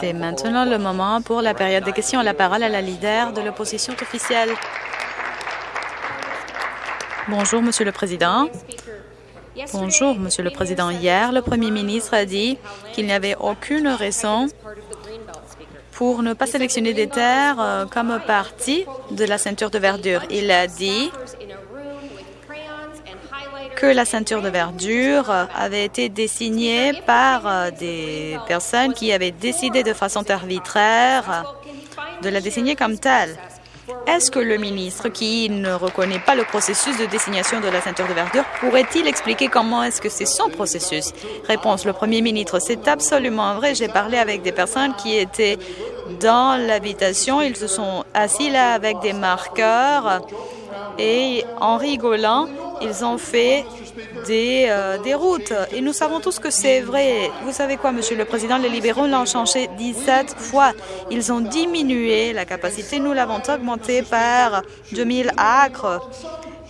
C'est maintenant le moment pour la période des questions. La parole à la leader de l'opposition officielle. Bonjour, Monsieur le Président. Bonjour, Monsieur le Président. Hier, le Premier ministre a dit qu'il n'y avait aucune raison pour ne pas sélectionner des terres euh, comme partie de la ceinture de verdure. Il a dit la ceinture de verdure avait été désignée par euh, des personnes qui avaient décidé de façon arbitraire de la désigner comme telle. Est-ce que le ministre, qui ne reconnaît pas le processus de désignation de la ceinture de verdure, pourrait-il expliquer comment est-ce que c'est son processus? Réponse, le premier ministre, c'est absolument vrai. J'ai parlé avec des personnes qui étaient dans l'habitation. Ils se sont assis là avec des marqueurs et en rigolant, ils ont fait des, euh, des routes. Et nous savons tous que c'est vrai. Vous savez quoi, Monsieur le Président, les libéraux l'ont changé 17 fois. Ils ont diminué la capacité. Nous l'avons augmenté par 2000 acres.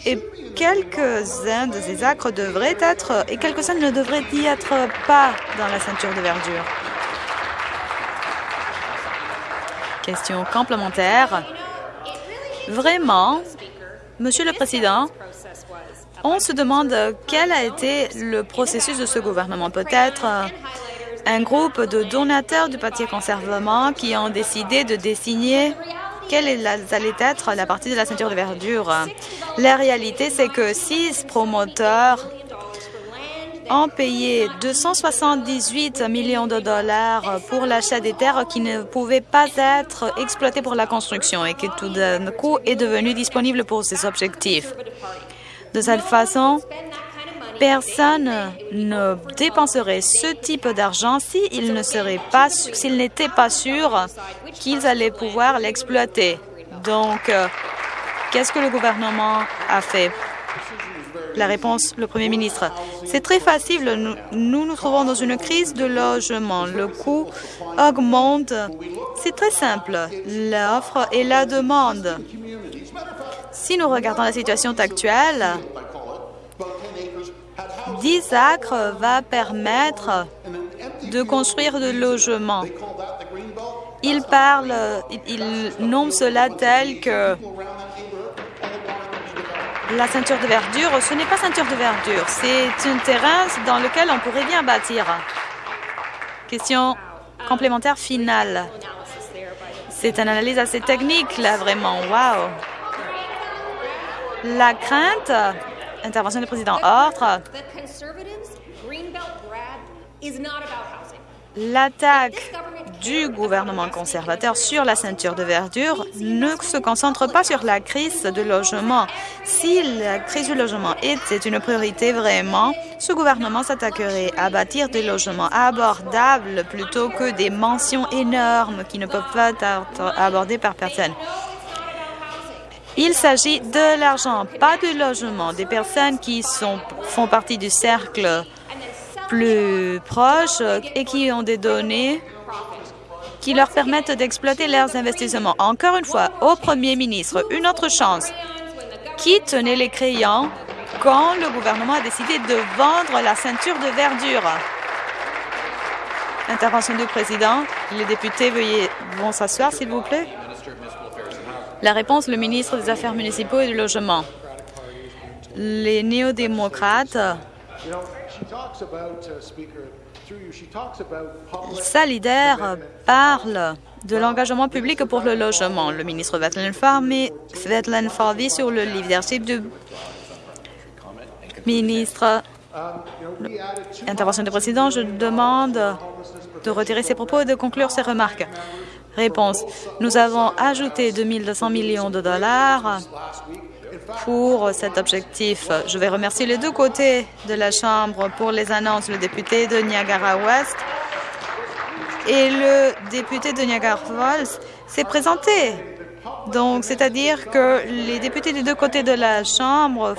Et quelques-uns de ces acres devraient être, et quelques-uns ne devraient y être pas dans la ceinture de verdure. Question complémentaire. Vraiment, Monsieur le Président, on se demande quel a été le processus de ce gouvernement. Peut-être euh, un groupe de donateurs du Parti conservateur qui ont décidé de désigner quelle allait être la partie de la ceinture de verdure. La réalité, c'est que six promoteurs ont payé 278 millions de dollars pour l'achat des terres qui ne pouvaient pas être exploitées pour la construction et qui tout d'un coup est devenu disponible pour ces objectifs. De cette façon, personne ne dépenserait ce type d'argent s'il ne serait pas, n'était pas sûr qu'ils allaient pouvoir l'exploiter. Donc, euh, qu'est-ce que le gouvernement a fait? La réponse, le Premier ministre. C'est très facile. Nous, nous trouvons dans une crise de logement. Le coût augmente. C'est très simple. L'offre et la demande. Si nous regardons la situation actuelle, 10 acres va permettre de construire de logements. Il parle, il nomme cela tel que la ceinture de verdure. Ce n'est pas ceinture de verdure, c'est un terrain dans lequel on pourrait bien bâtir. Question complémentaire finale. C'est une analyse assez technique, là, vraiment. Wow! La crainte, intervention du président Ordre, l'attaque du gouvernement conservateur sur la ceinture de verdure ne se concentre pas sur la crise de logement. Si la crise du logement était une priorité vraiment, ce gouvernement s'attaquerait à bâtir des logements abordables plutôt que des mentions énormes qui ne peuvent pas être abordées par personne. Il s'agit de l'argent, pas du logement, des personnes qui sont, font partie du cercle plus proche et qui ont des données qui leur permettent d'exploiter leurs investissements. Encore une fois, au Premier ministre, une autre chance. Qui tenait les crayons quand le gouvernement a décidé de vendre la ceinture de verdure? Intervention du président. Les députés veuillez vont s'asseoir, s'il vous plaît. La réponse, le ministre des Affaires municipaux et du Logement. Les néo-démocrates sa leader parle de l'engagement public pour le logement. Le ministre Vetland Farby sur le leadership du ministre. Intervention du président, je demande de retirer ses propos et de conclure ses remarques. Réponse. Nous avons ajouté 2200 millions de dollars pour cet objectif. Je vais remercier les deux côtés de la Chambre pour les annonces, le député de Niagara-Ouest et le député de Niagara Falls s'est présenté. Donc, c'est-à-dire que les députés des deux côtés de la Chambre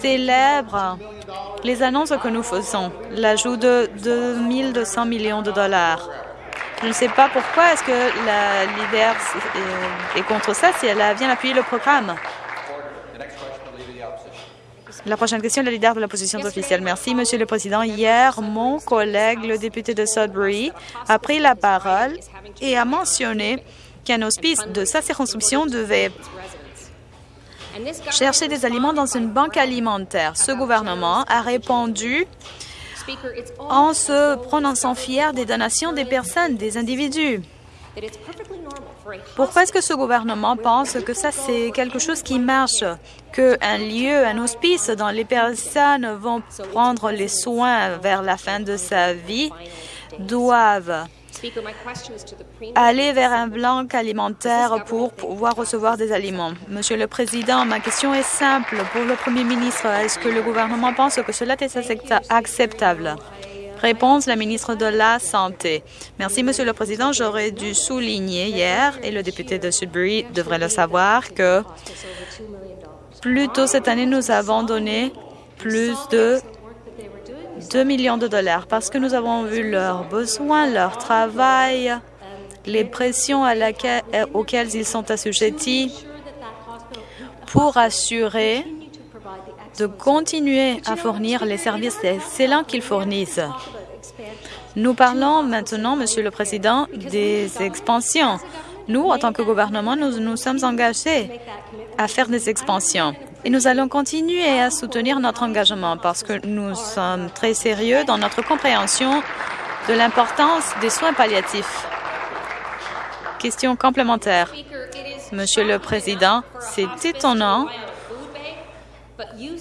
célèbrent les annonces que nous faisons, l'ajout de 2200 millions de dollars. Je ne sais pas pourquoi est-ce que la leader est contre ça si elle vient appuyer le programme. La prochaine question, le leader de l'opposition officielle. Merci, Monsieur le Président. Hier, mon collègue, le député de Sudbury, a pris la parole et a mentionné qu'un hospice de sa circonscription devait chercher des aliments dans une banque alimentaire. Ce gouvernement a répondu en se prononçant fier des donations des personnes, des individus. Pourquoi est-ce que ce gouvernement pense que ça, c'est quelque chose qui marche, qu'un lieu, un hospice dont les personnes vont prendre les soins vers la fin de sa vie doivent aller vers un blanc alimentaire pour pouvoir recevoir des aliments? Monsieur le Président, ma question est simple. Pour le Premier ministre, est-ce que le gouvernement pense que cela est acceptable? Réponse, la ministre de la Santé. Merci, Monsieur le Président. J'aurais dû souligner hier, et le député de Sudbury devrait le savoir, que plus tôt cette année, nous avons donné plus de 2 millions de dollars parce que nous avons vu leurs besoins, leur travail, les pressions auxquelles ils sont assujettis pour assurer de continuer à fournir les services excellents qu'ils fournissent. Nous parlons maintenant, Monsieur le Président, des expansions. Nous, en tant que gouvernement, nous nous sommes engagés à faire des expansions. Et nous allons continuer à soutenir notre engagement parce que nous sommes très sérieux dans notre compréhension de l'importance des soins palliatifs. Question complémentaire. Monsieur le Président, c'est étonnant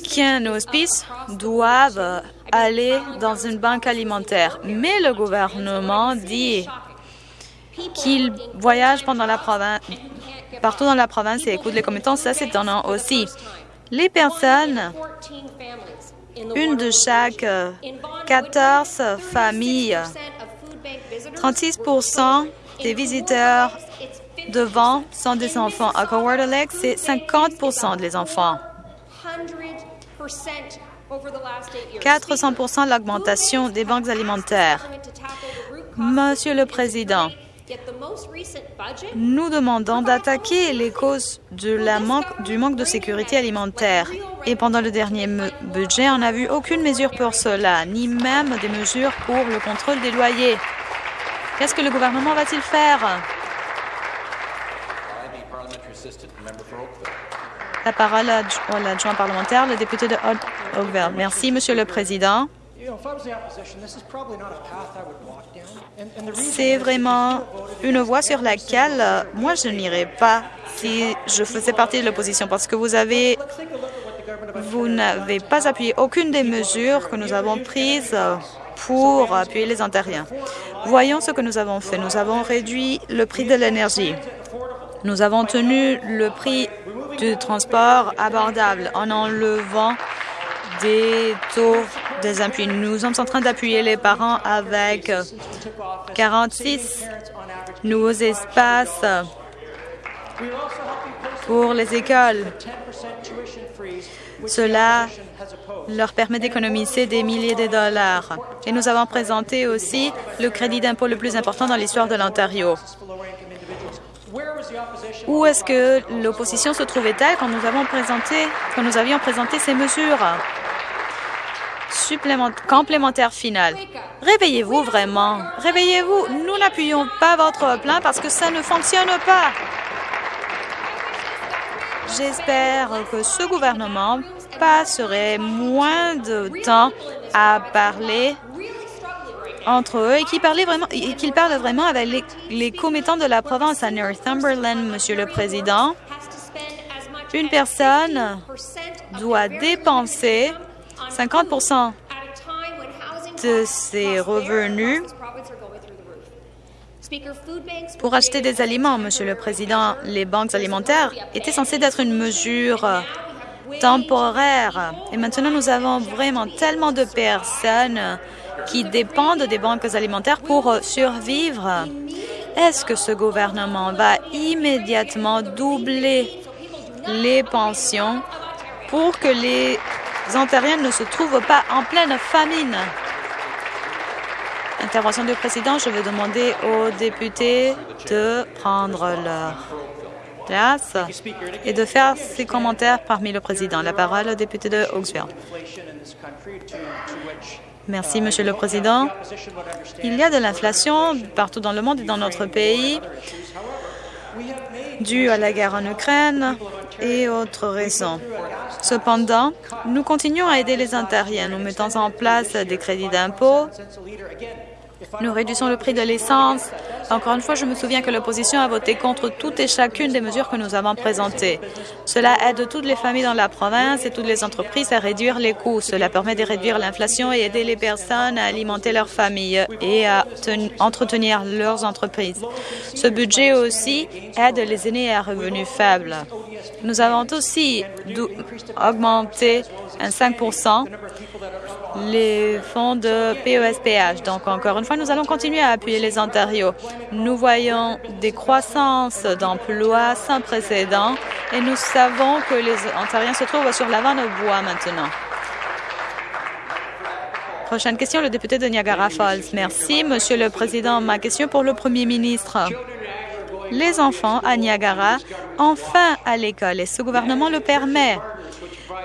qu'un hospice doive aller dans une banque alimentaire, mais le gouvernement dit qu'il voyage pendant partout dans la province et écoute les commettants. Ça, c'est étonnant aussi. Les personnes, une de chaque 14 familles, 36% des visiteurs devant sont des enfants. À Lake, c'est 50 des enfants. 400 de l'augmentation des banques alimentaires. Monsieur le Président, nous demandons d'attaquer les causes de la manque, du manque de sécurité alimentaire. Et pendant le dernier budget, on n'a vu aucune mesure pour cela, ni même des mesures pour le contrôle des loyers. Qu'est-ce que le gouvernement va-t-il faire? La parole à l'adjoint parlementaire, le député de Oakville. Merci, Monsieur le Président. C'est vraiment une voie sur laquelle euh, moi je n'irais pas si je faisais partie de l'opposition parce que vous avez vous n'avez pas appuyé aucune des mesures que nous avons prises pour appuyer les Ontariens. Voyons ce que nous avons fait. Nous avons réduit le prix de l'énergie. Nous avons tenu le prix du transport abordable en enlevant des taux des appuis. Nous sommes en train d'appuyer les parents avec 46 nouveaux espaces pour les écoles. Cela leur permet d'économiser des milliers de dollars. Et nous avons présenté aussi le crédit d'impôt le plus important dans l'histoire de l'Ontario. Où est-ce que l'opposition se trouvait-elle quand nous avons présenté, quand nous avions présenté ces mesures? complémentaire final. Réveillez-vous vraiment. Réveillez-vous. Nous n'appuyons pas votre plan parce que ça ne fonctionne pas. J'espère que ce gouvernement passerait moins de temps à parler entre eux et qu'ils et parlent vraiment avec les, les commettants de la province à Northumberland, Monsieur le Président. Une personne doit dépenser 50 de ses revenus pour acheter des aliments, Monsieur le Président. Les banques alimentaires étaient censées être une mesure temporaire. Et maintenant, nous avons vraiment tellement de personnes qui dépendent des banques alimentaires pour survivre. Est-ce que ce gouvernement va immédiatement doubler les pensions pour que les Ontariens ne se trouvent pas en pleine famine? Intervention du président, je vais demander aux députés de prendre leur et de faire ses commentaires parmi le président. La parole au député de Oaksville. Merci, Monsieur le Président. Il y a de l'inflation partout dans le monde et dans notre pays due à la guerre en Ukraine et autres raisons. Cependant, nous continuons à aider les Ontariens. Nous mettons en place des crédits d'impôt nous réduisons le prix de l'essence. Encore une fois, je me souviens que l'opposition a voté contre toutes et chacune des mesures que nous avons présentées. Cela aide toutes les familles dans la province et toutes les entreprises à réduire les coûts. Cela permet de réduire l'inflation et aider les personnes à alimenter leurs familles et à entretenir leurs entreprises. Ce budget aussi aide les aînés à revenus faibles. Nous avons aussi augmenté un 5 les fonds de PESPH. Donc, encore une fois, nous allons continuer à appuyer les Ontarios. Nous voyons des croissances d'emplois sans précédent et nous savons que les Ontariens se trouvent sur l'avant de bois maintenant. Prochaine question, le député de Niagara Falls. Merci, Monsieur le Président. Ma question pour le Premier ministre. Les enfants à Niagara faim à l'école et ce gouvernement le permet.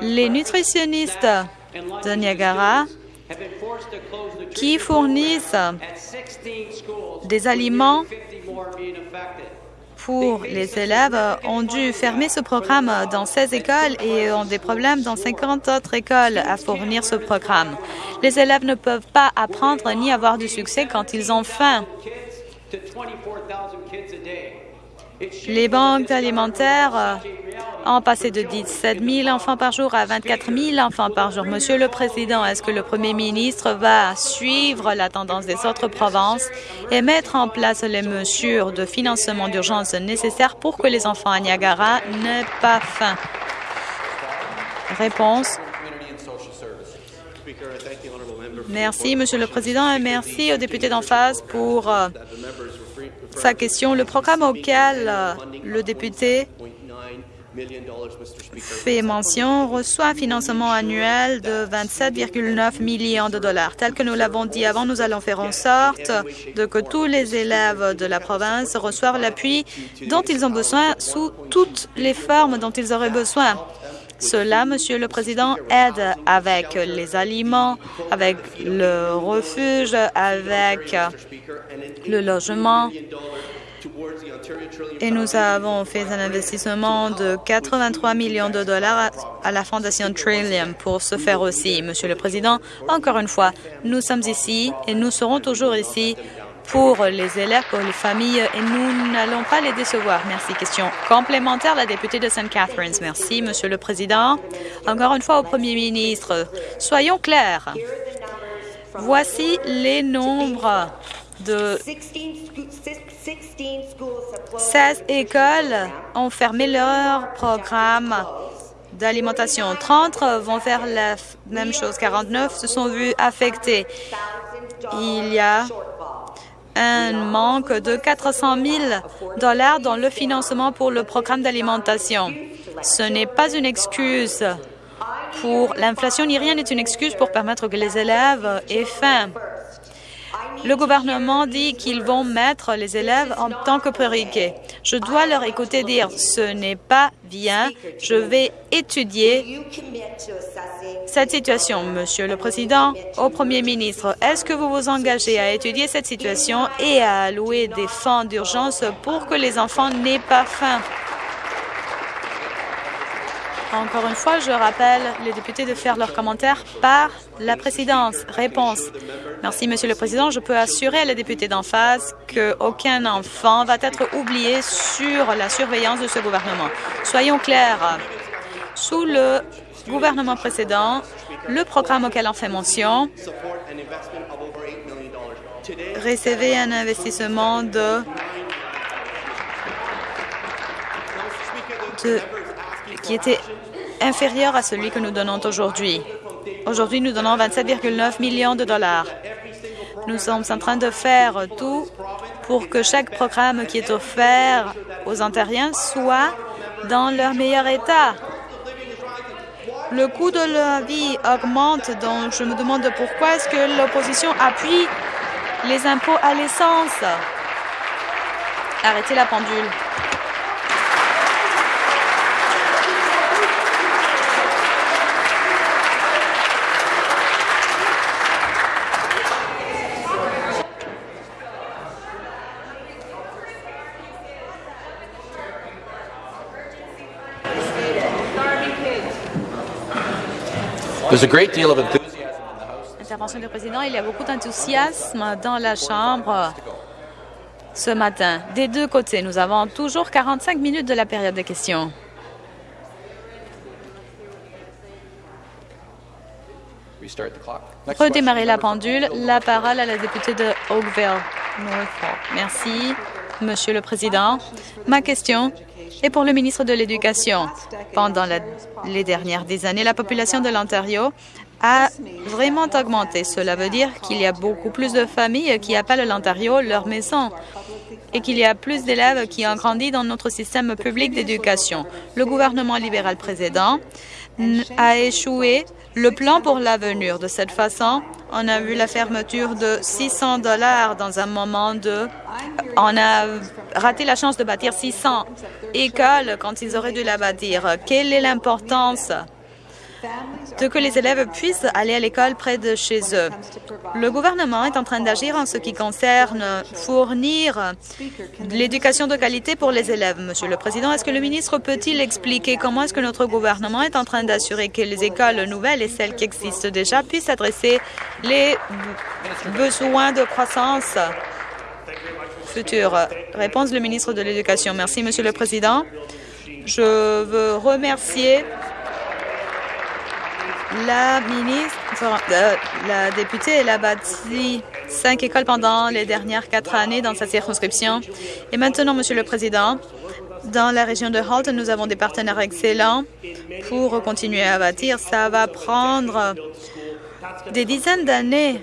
Les nutritionnistes de Niagara qui fournissent des aliments pour les élèves ont dû fermer ce programme dans 16 écoles et ont des problèmes dans 50 autres écoles à fournir ce programme. Les élèves ne peuvent pas apprendre ni avoir du succès quand ils ont faim. Les banques alimentaires ont passé de 17 000 enfants par jour à 24 000 enfants par jour. Monsieur le Président, est-ce que le Premier ministre va suivre la tendance des autres provinces et mettre en place les mesures de financement d'urgence nécessaires pour que les enfants à Niagara n'aient pas faim? Réponse. Merci, Monsieur le Président, et merci au député d'en face pour euh, sa question. Le programme auquel euh, le député fait mention reçoit un financement annuel de 27,9 millions de dollars. Tel que nous l'avons dit avant, nous allons faire en sorte de que tous les élèves de la province reçoivent l'appui dont ils ont besoin sous toutes les formes dont ils auraient besoin. Cela, Monsieur le Président, aide avec les aliments, avec le refuge, avec le logement, et nous avons fait un investissement de 83 millions de dollars à la Fondation Trillium pour ce faire aussi. Monsieur le Président, encore une fois, nous sommes ici et nous serons toujours ici pour les élèves, pour les familles, et nous n'allons pas les décevoir. Merci. Question complémentaire, la députée de St. Catharines. Merci, Monsieur le Président. Encore une fois au Premier ministre, soyons clairs. Voici les nombres de 16 écoles ont fermé leur programme d'alimentation. 30 vont faire la même chose. 49 se sont vus affectés. Il y a un manque de 400 000 dollars dans le financement pour le programme d'alimentation. Ce n'est pas une excuse pour l'inflation ni rien n'est une excuse pour permettre que les élèves aient faim. Le gouvernement dit qu'ils vont mettre les élèves en tant que priorité. Je dois leur écouter dire ce n'est pas bien, je vais étudier cette situation. Monsieur le Président, au Premier ministre, est-ce que vous vous engagez à étudier cette situation et à allouer des fonds d'urgence pour que les enfants n'aient pas faim? Encore une fois, je rappelle les députés de faire leurs commentaires par la présidence. Réponse. Merci, Monsieur le Président. Je peux assurer à les députés d'en face qu'aucun enfant va être oublié sur la surveillance de ce gouvernement. Soyons clairs. Sous le gouvernement précédent, le programme auquel on fait mention recevait un investissement de qui était inférieur à celui que nous donnons aujourd'hui. Aujourd'hui, nous donnons 27,9 millions de dollars. Nous sommes en train de faire tout pour que chaque programme qui est offert aux Ontariens soit dans leur meilleur état. Le coût de la vie augmente, donc je me demande pourquoi est-ce que l'opposition appuie les impôts à l'essence. Arrêtez la pendule. Intervention du président. Il y a beaucoup d'enthousiasme dans la Chambre ce matin. Des deux côtés, nous avons toujours 45 minutes de la période de questions. Redémarrer la pendule. La parole à la députée de Oakville. Merci, Monsieur le Président. Ma question est pour le ministre de l'Éducation. Pendant les dernières années, la population de l'Ontario a vraiment augmenté. Cela veut dire qu'il y a beaucoup plus de familles qui appellent l'Ontario leur maison et qu'il y a plus d'élèves qui ont grandi dans notre système public d'éducation. Le gouvernement libéral précédent a échoué le plan pour l'avenir. De cette façon, on a vu la fermeture de 600 dollars dans un moment de... On a raté la chance de bâtir 600 écoles quand ils auraient dû la bâtir. Quelle est l'importance de que les élèves puissent aller à l'école près de chez eux. Le gouvernement est en train d'agir en ce qui concerne fournir l'éducation de qualité pour les élèves. Monsieur le Président, est-ce que le ministre peut-il expliquer comment est-ce que notre gouvernement est en train d'assurer que les écoles nouvelles et celles qui existent déjà puissent adresser les besoins de croissance future? Réponse du ministre de l'Éducation. Merci, Monsieur le Président. Je veux remercier la ministre, la députée, a bâti cinq écoles pendant les dernières quatre années dans sa circonscription. Et maintenant, Monsieur le Président, dans la région de Halton, nous avons des partenaires excellents pour continuer à bâtir. Ça va prendre des dizaines d'années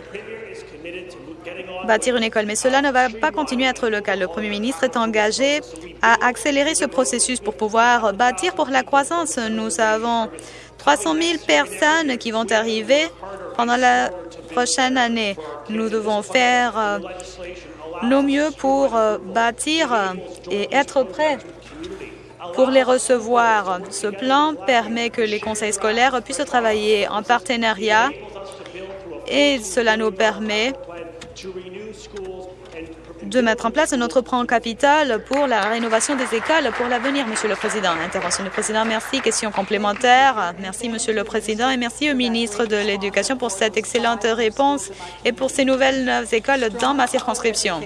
bâtir une école, mais cela ne va pas continuer à être le cas. Le Premier ministre est engagé à accélérer ce processus pour pouvoir bâtir pour la croissance. Nous avons 300 000 personnes qui vont arriver pendant la prochaine année. Nous devons faire euh, nos mieux pour euh, bâtir et être prêts pour les recevoir. Ce plan permet que les conseils scolaires puissent travailler en partenariat et cela nous permet de mettre en place notre plan capital pour la rénovation des écoles pour l'avenir, Monsieur le Président. Intervention du Président, merci. Question complémentaire. Merci, Monsieur le Président, et merci au ministre de l'Éducation pour cette excellente réponse et pour ces nouvelles écoles dans ma circonscription.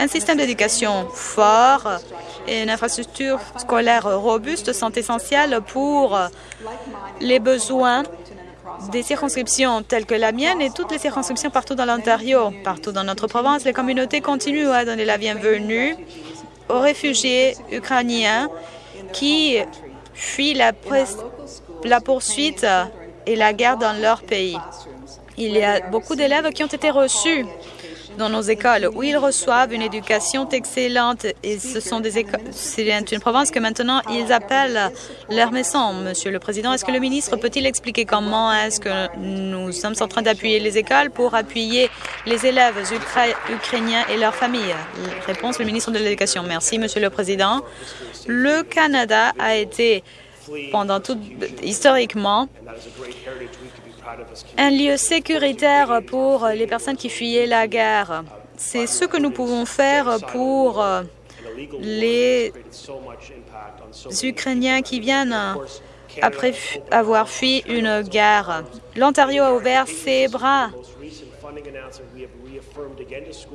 Un système d'éducation fort et une infrastructure scolaire robuste sont essentiels pour les besoins des circonscriptions telles que la mienne et toutes les circonscriptions partout dans l'Ontario. Partout dans notre province, les communautés continuent à donner la bienvenue aux réfugiés ukrainiens qui fuient la, poursuite et la guerre dans leur pays. Il y a beaucoup d'élèves qui ont été reçus dans nos écoles où ils reçoivent une éducation excellente et ce sont des écoles, c'est une province que maintenant ils appellent leur maison. Monsieur le Président, est-ce que le ministre peut-il expliquer comment est-ce que nous sommes en train d'appuyer les écoles pour appuyer les élèves ukrainiens et leurs familles? Réponse, le ministre de l'Éducation. Merci, Monsieur le Président. Le Canada a été pendant tout historiquement un lieu sécuritaire pour les personnes qui fuyaient la guerre. C'est ce que nous pouvons faire pour les Ukrainiens qui viennent après avoir fui une guerre. L'Ontario a ouvert ses bras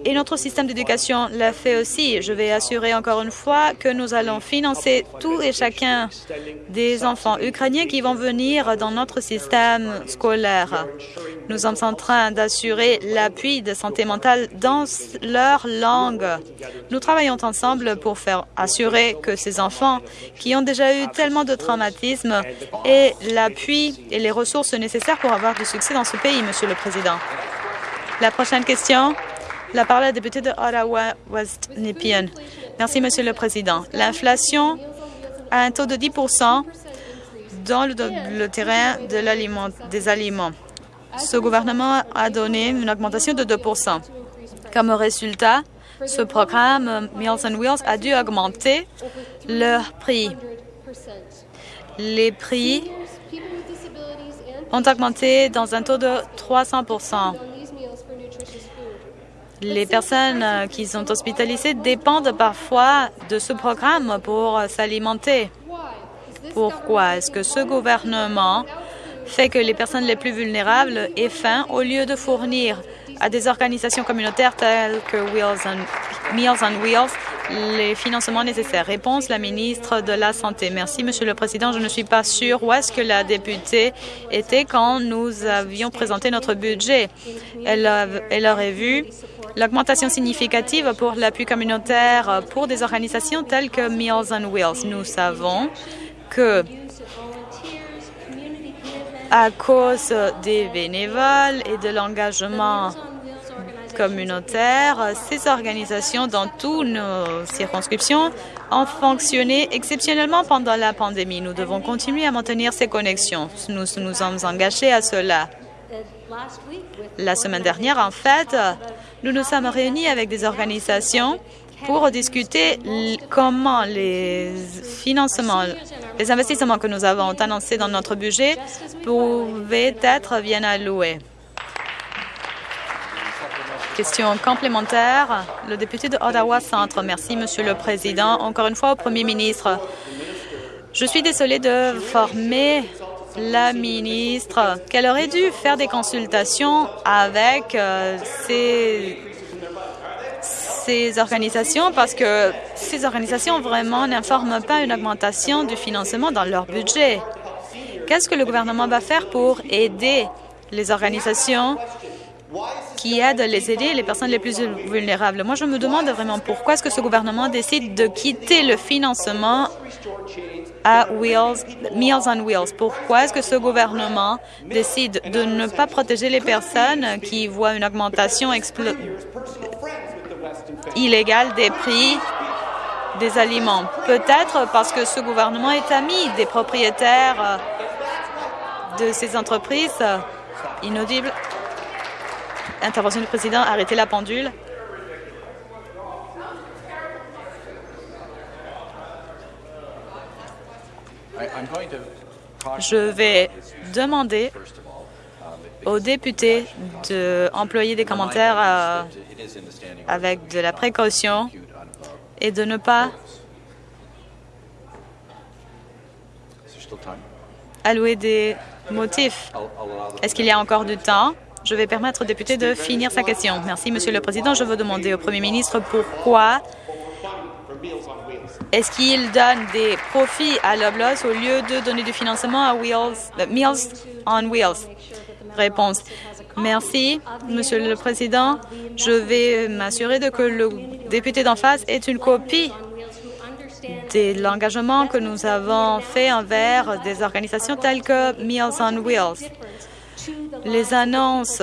et notre système d'éducation l'a fait aussi. Je vais assurer encore une fois que nous allons financer tout et chacun des enfants ukrainiens qui vont venir dans notre système scolaire. Nous sommes en train d'assurer l'appui de santé mentale dans leur langue. Nous travaillons ensemble pour faire assurer que ces enfants qui ont déjà eu tellement de traumatismes aient l'appui et les ressources nécessaires pour avoir du succès dans ce pays, Monsieur le Président. La prochaine question, la parole à la députée de Ottawa-West Nepean. Merci, Monsieur le Président. L'inflation a un taux de 10% dans le, terrain de des aliments. Ce gouvernement a donné une augmentation de 2% Comme résultat, ce programme Meals on Wheels a dû augmenter leur prix. Les prix ont augmenté dans un taux de 300 les personnes euh, qui sont hospitalisées dépendent parfois de ce programme pour s'alimenter. Pourquoi est-ce que ce gouvernement fait que les personnes les plus vulnérables aient faim au lieu de fournir à des organisations communautaires telles que Wheels and, Meals on Wheels les financements nécessaires? Réponse, la ministre de la Santé. Merci, Monsieur le Président. Je ne suis pas sûre où est-ce que la députée était quand nous avions présenté notre budget. Elle, elle aurait vu l'augmentation significative pour l'appui communautaire pour des organisations telles que Meals on Wheels. Nous savons que à cause des bénévoles et de l'engagement communautaire, ces organisations dans toutes nos circonscriptions ont fonctionné exceptionnellement pendant la pandémie. Nous devons continuer à maintenir ces connexions. Nous nous sommes engagés à cela. La semaine dernière, en fait, nous nous sommes réunis avec des organisations pour discuter comment les financements, les investissements que nous avons annoncés dans notre budget pouvaient être bien alloués. Question complémentaire, le député de Ottawa Centre. Merci, Monsieur le Président. Encore une fois, au Premier ministre, je suis désolée de former la ministre qu'elle aurait dû faire des consultations avec euh, ces, ces organisations? Parce que ces organisations vraiment n'informent pas une augmentation du financement dans leur budget. Qu'est-ce que le gouvernement va faire pour aider les organisations qui aident les aider les personnes les plus vulnérables. Moi, je me demande vraiment pourquoi est-ce que ce gouvernement décide de quitter le financement à Wheels, Meals on Wheels? Pourquoi est-ce que ce gouvernement décide de ne pas protéger les personnes qui voient une augmentation illégale des prix des aliments? Peut-être parce que ce gouvernement est ami des propriétaires de ces entreprises inaudibles. Intervention du président, arrêtez la pendule. Je vais demander aux députés d'employer des commentaires euh, avec de la précaution et de ne pas allouer des motifs. Est-ce qu'il y a encore du temps? Je vais permettre au député de finir sa question. Merci, Monsieur le Président. Je veux demander au Premier ministre pourquoi est-ce qu'il donne des profits à Loblaws au lieu de donner du financement à Wheels, euh, Meals on Wheels? Réponse. Merci, Monsieur le Président. Je vais m'assurer que le député d'en face ait une copie de l'engagement que nous avons fait envers des organisations telles que Meals on Wheels. Les annonces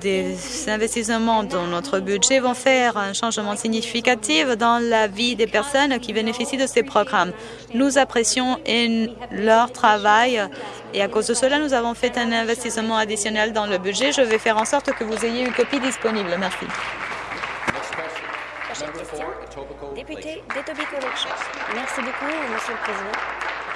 des investissements dans notre budget vont faire un changement significatif dans la vie des personnes qui bénéficient de ces programmes. Nous apprécions leur travail et à cause de cela, nous avons fait un investissement additionnel dans le budget. Je vais faire en sorte que vous ayez une copie disponible. Merci. Député Merci beaucoup, le Président.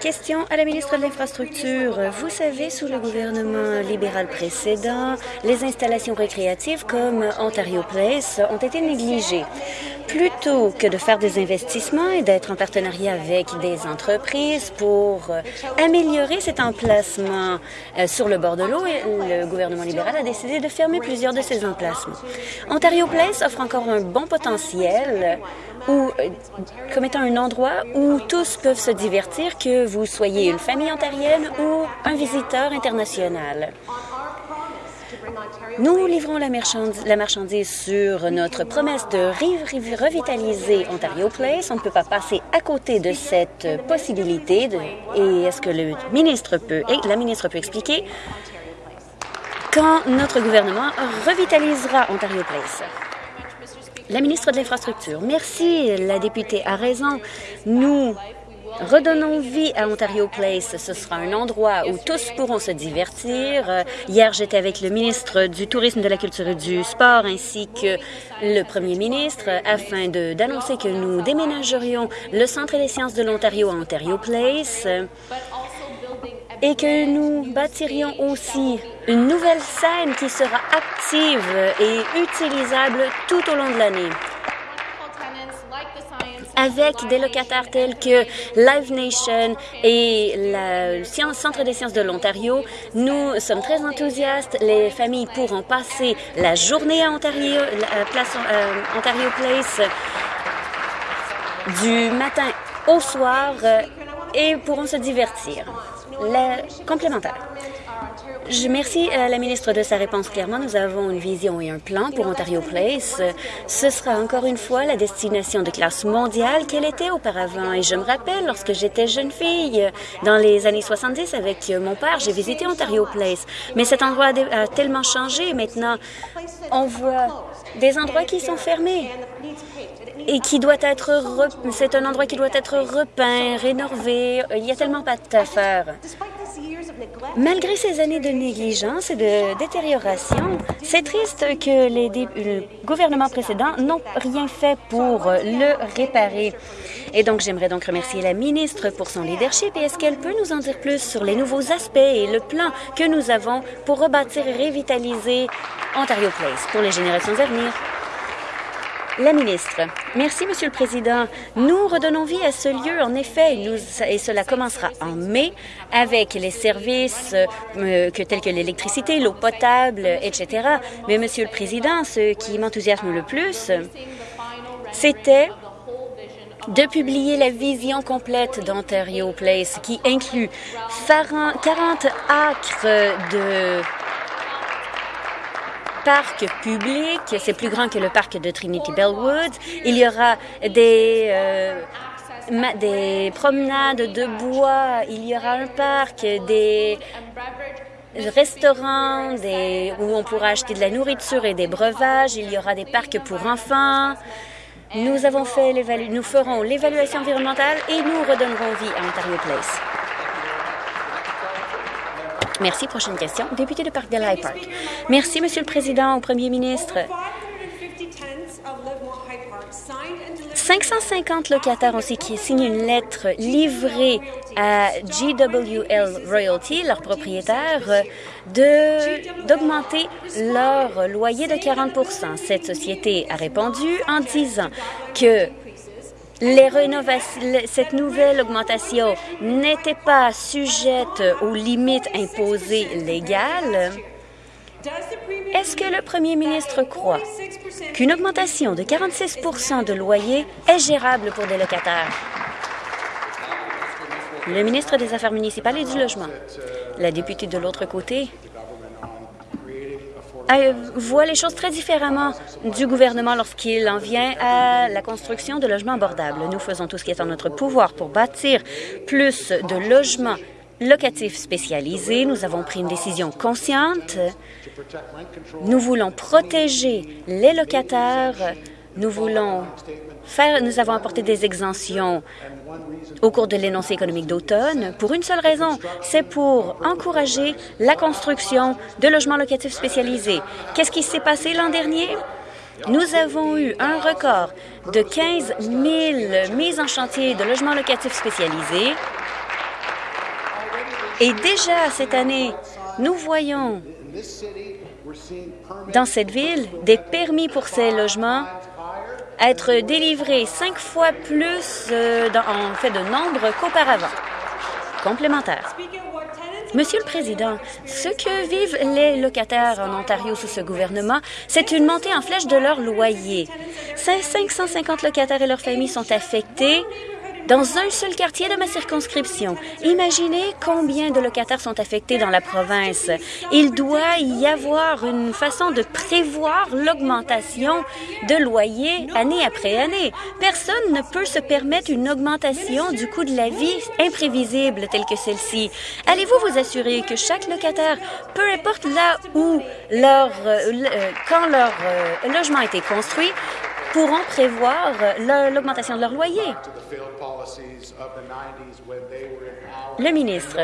Question à la ministre de l'Infrastructure. Vous savez, sous le gouvernement libéral précédent, les installations récréatives comme Ontario Place ont été négligées. Plutôt que de faire des investissements et d'être en partenariat avec des entreprises pour améliorer cet emplacement euh, sur le bord de l'eau, le gouvernement libéral a décidé de fermer plusieurs de ces emplacements. Ontario Place offre encore un bon potentiel euh, comme étant un endroit où tous peuvent se divertir, que vous soyez une famille ontarienne ou un visiteur international. Nous livrons la marchandise, sur notre promesse de revitaliser Ontario Place. On ne peut pas passer à côté de cette possibilité. et est-ce que le ministre peut, et la ministre peut expliquer quand notre gouvernement revitalisera Ontario Place? La ministre de l'Infrastructure. Merci, la députée a raison. Nous Redonnons vie à Ontario Place. Ce sera un endroit où tous pourront se divertir. Hier, j'étais avec le ministre du Tourisme, de la Culture et du Sport ainsi que le premier ministre afin d'annoncer que nous déménagerions le Centre des sciences de l'Ontario à Ontario Place et que nous bâtirions aussi une nouvelle scène qui sera active et utilisable tout au long de l'année. avec des locataires tels que Live Nation et le Centre des sciences de l'Ontario. Nous sommes très enthousiastes. Les familles pourront passer la journée à Ontario, place, euh, Ontario Place du matin au soir euh, et pourront se divertir. Le complémentaire. Je remercie euh, la ministre de sa réponse. Clairement, nous avons une vision et un plan pour Ontario Place. Ce sera encore une fois la destination de classe mondiale qu'elle était auparavant. Et je me rappelle, lorsque j'étais jeune fille, dans les années 70, avec mon père, j'ai visité Ontario Place. Mais cet endroit a tellement changé. Maintenant, on voit des endroits qui sont fermés et qui doit être... C'est un endroit qui doit être repeint, rénové. Il y a tellement pas de faire. Malgré ces années de négligence et de détérioration, c'est triste que les gouvernements précédents n'ont rien fait pour le réparer. Et donc, j'aimerais donc remercier la ministre pour son leadership et est-ce qu'elle peut nous en dire plus sur les nouveaux aspects et le plan que nous avons pour rebâtir et revitaliser Ontario Place pour les générations à venir? La ministre. Merci, Monsieur le Président. Nous redonnons vie à ce lieu, en effet, et, cela commencera en mai avec les services euh, que, tels que l'électricité, l'eau potable, etc. Mais, Monsieur le Président, ce qui m'enthousiasme le plus, c'était de publier la vision complète d'Ontario Place, qui inclut 40 acres de parc public. C'est plus grand que le parc de Trinity Bellwood. Il y aura des... Euh, des promenades de bois, il y aura un parc, des restaurants où on pourra acheter de la nourriture et des breuvages, il y aura des parcs pour enfants. Nous avons fait nous ferons l'évaluation environnementale et nous redonnerons vie à Ontario Place. Merci. Prochaine question. Député de Park High Park. Merci, Monsieur le Président, au Premier ministre. 550 locataires ont signé une lettre livrée à GWL Royalty, leur propriétaire, d'augmenter leur loyer de 40% Cette société a répondu en disant que cette nouvelle augmentation n'était pas sujette aux limites imposées légales, est-ce que le premier ministre croit qu'une augmentation de 46% de loyer est gérable pour des locataires? Le ministre des Affaires municipales et du Logement. La députée de l'autre côté voit les choses très différemment du gouvernement lorsqu'il en vient à la construction de logements abordables. Nous faisons tout ce qui est en notre pouvoir pour bâtir plus de logements locatifs spécialisés. Nous avons pris une décision consciente. Nous voulons protéger les locataires. Nous voulons faire, nous avons apporté des exemptions au cours de l'énoncé économique d'automne pour une seule raison, c'est pour encourager la construction de logements locatifs spécialisés. Qu'est-ce qui s'est passé l'an dernier? Nous avons eu un record de 15 000 mises en chantier de logements locatifs spécialisés. Et déjà cette année, nous voyons dans cette ville des permis pour ces logements être délivré cinq fois plus euh, en fait de nombre qu'auparavant. Complémentaire. Monsieur le Président, ce que vivent les locataires en Ontario sous ce gouvernement, c'est une montée en flèche de leur loyer. 550 locataires et leurs familles sont affectés dans un seul quartier de ma circonscription. Imaginez combien de locataires sont affectés dans la province. Il doit y avoir une façon de prévoir l'augmentation de loyer année après année. Personne ne peut se permettre une augmentation du coût de la vie imprévisible telle que celle-ci. Allez-vous vous assurer que chaque locataire, peu importe là où leur, euh, euh, quand leur euh, logement a été construit, pourront prévoir l'augmentation de leur loyer. Le ministre,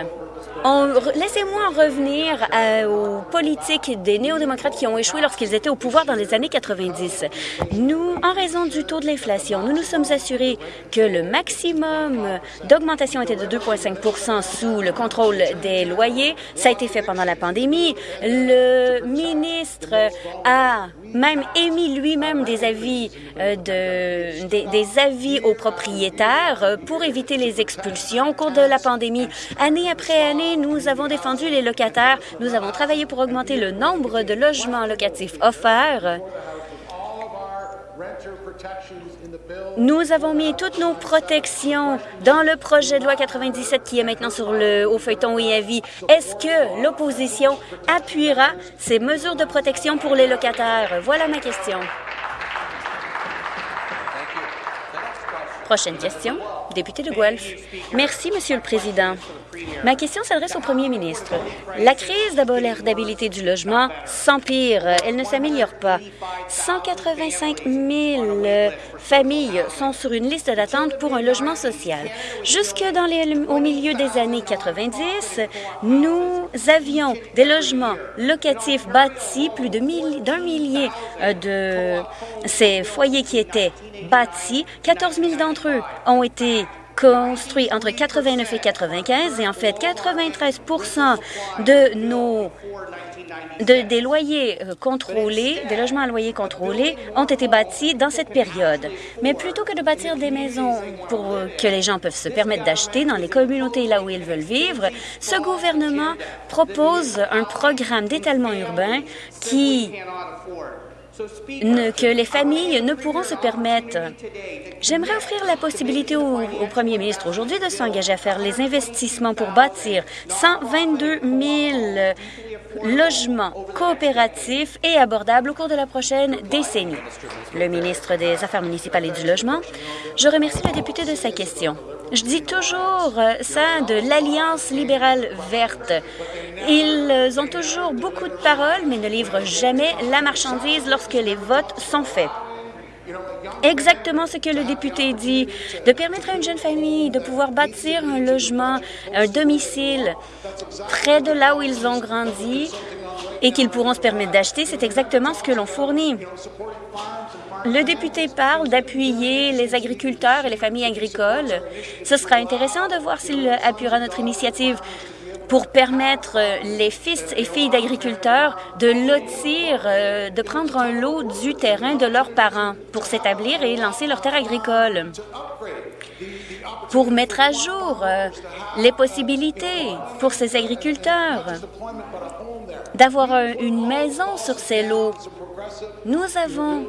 Laissez-moi revenir aux politiques des néo-démocrates qui ont échoué lorsqu'ils étaient au pouvoir dans les années 90. Nous, en raison du taux de l'inflation, nous nous sommes assurés que le maximum d'augmentation était de 2,5% sous le contrôle des loyers. Ça a été fait pendant la pandémie. Le ministre a même émis lui-même des avis euh, de, des, des, avis aux propriétaires euh, pour éviter les expulsions au cours de la pandémie. Année après nous avons défendu les locataires. Nous avons travaillé pour augmenter le nombre de logements locatifs offerts. Nous avons mis toutes nos protections dans le projet de loi 97 qui est maintenant sur le au feuilleton et avis. Est-ce que l'opposition appuiera ces mesures de protection pour les locataires? Voilà ma question. Prochaine question, député de Guelph. Merci, Monsieur le Président. Ma question s'adresse au premier ministre. La crise d'abordabilité du logement s'empire. Elle ne s'améliore pas. 185 000 familles sont sur une liste d'attente pour un logement social. Jusque dans les, au milieu des années 90, nous avions des logements locatifs bâtis, plus d'un millier de ces foyers qui étaient bâtis. 14 000 d'entre eux ont été construit entre 89 et 95 et en fait 93 de nos de, des loyers euh, contrôlés, des logements à loyer contrôlés ont été bâtis dans cette période. Mais plutôt que de bâtir des maisons pour euh, que les gens peuvent se permettre d'acheter dans les communautés là où ils veulent vivre, ce gouvernement propose un programme d'étalement urbain qui que les familles ne pourront se permettre. J'aimerais offrir la possibilité au, premier ministre aujourd'hui de s'engager à faire les investissements pour bâtir 122 000 logements coopératifs et abordables au cours de la prochaine décennie. Le ministre des Affaires municipales et du Logement, je remercie le député de sa question. Je dis toujours euh, ça de l'Alliance libérale verte. Ils ont toujours beaucoup de paroles, mais ne livrent jamais la marchandise lorsque les votes sont faits. Exactement ce que le député dit, de permettre à une jeune famille de pouvoir bâtir un logement, un domicile près de là où ils ont grandi et qu'ils pourront se permettre d'acheter, c'est exactement ce que l'on fournit. Le député parle d'appuyer les agriculteurs et les familles agricoles. Ce sera intéressant de voir s'il appuiera notre initiative pour permettre les fils et filles d'agriculteurs de lotir, euh, de prendre un lot du terrain de leurs parents pour s'établir et lancer leur terre agricole pour mettre à jour euh, les possibilités pour ces agriculteurs d'avoir une maison sur ces lots. Nous avons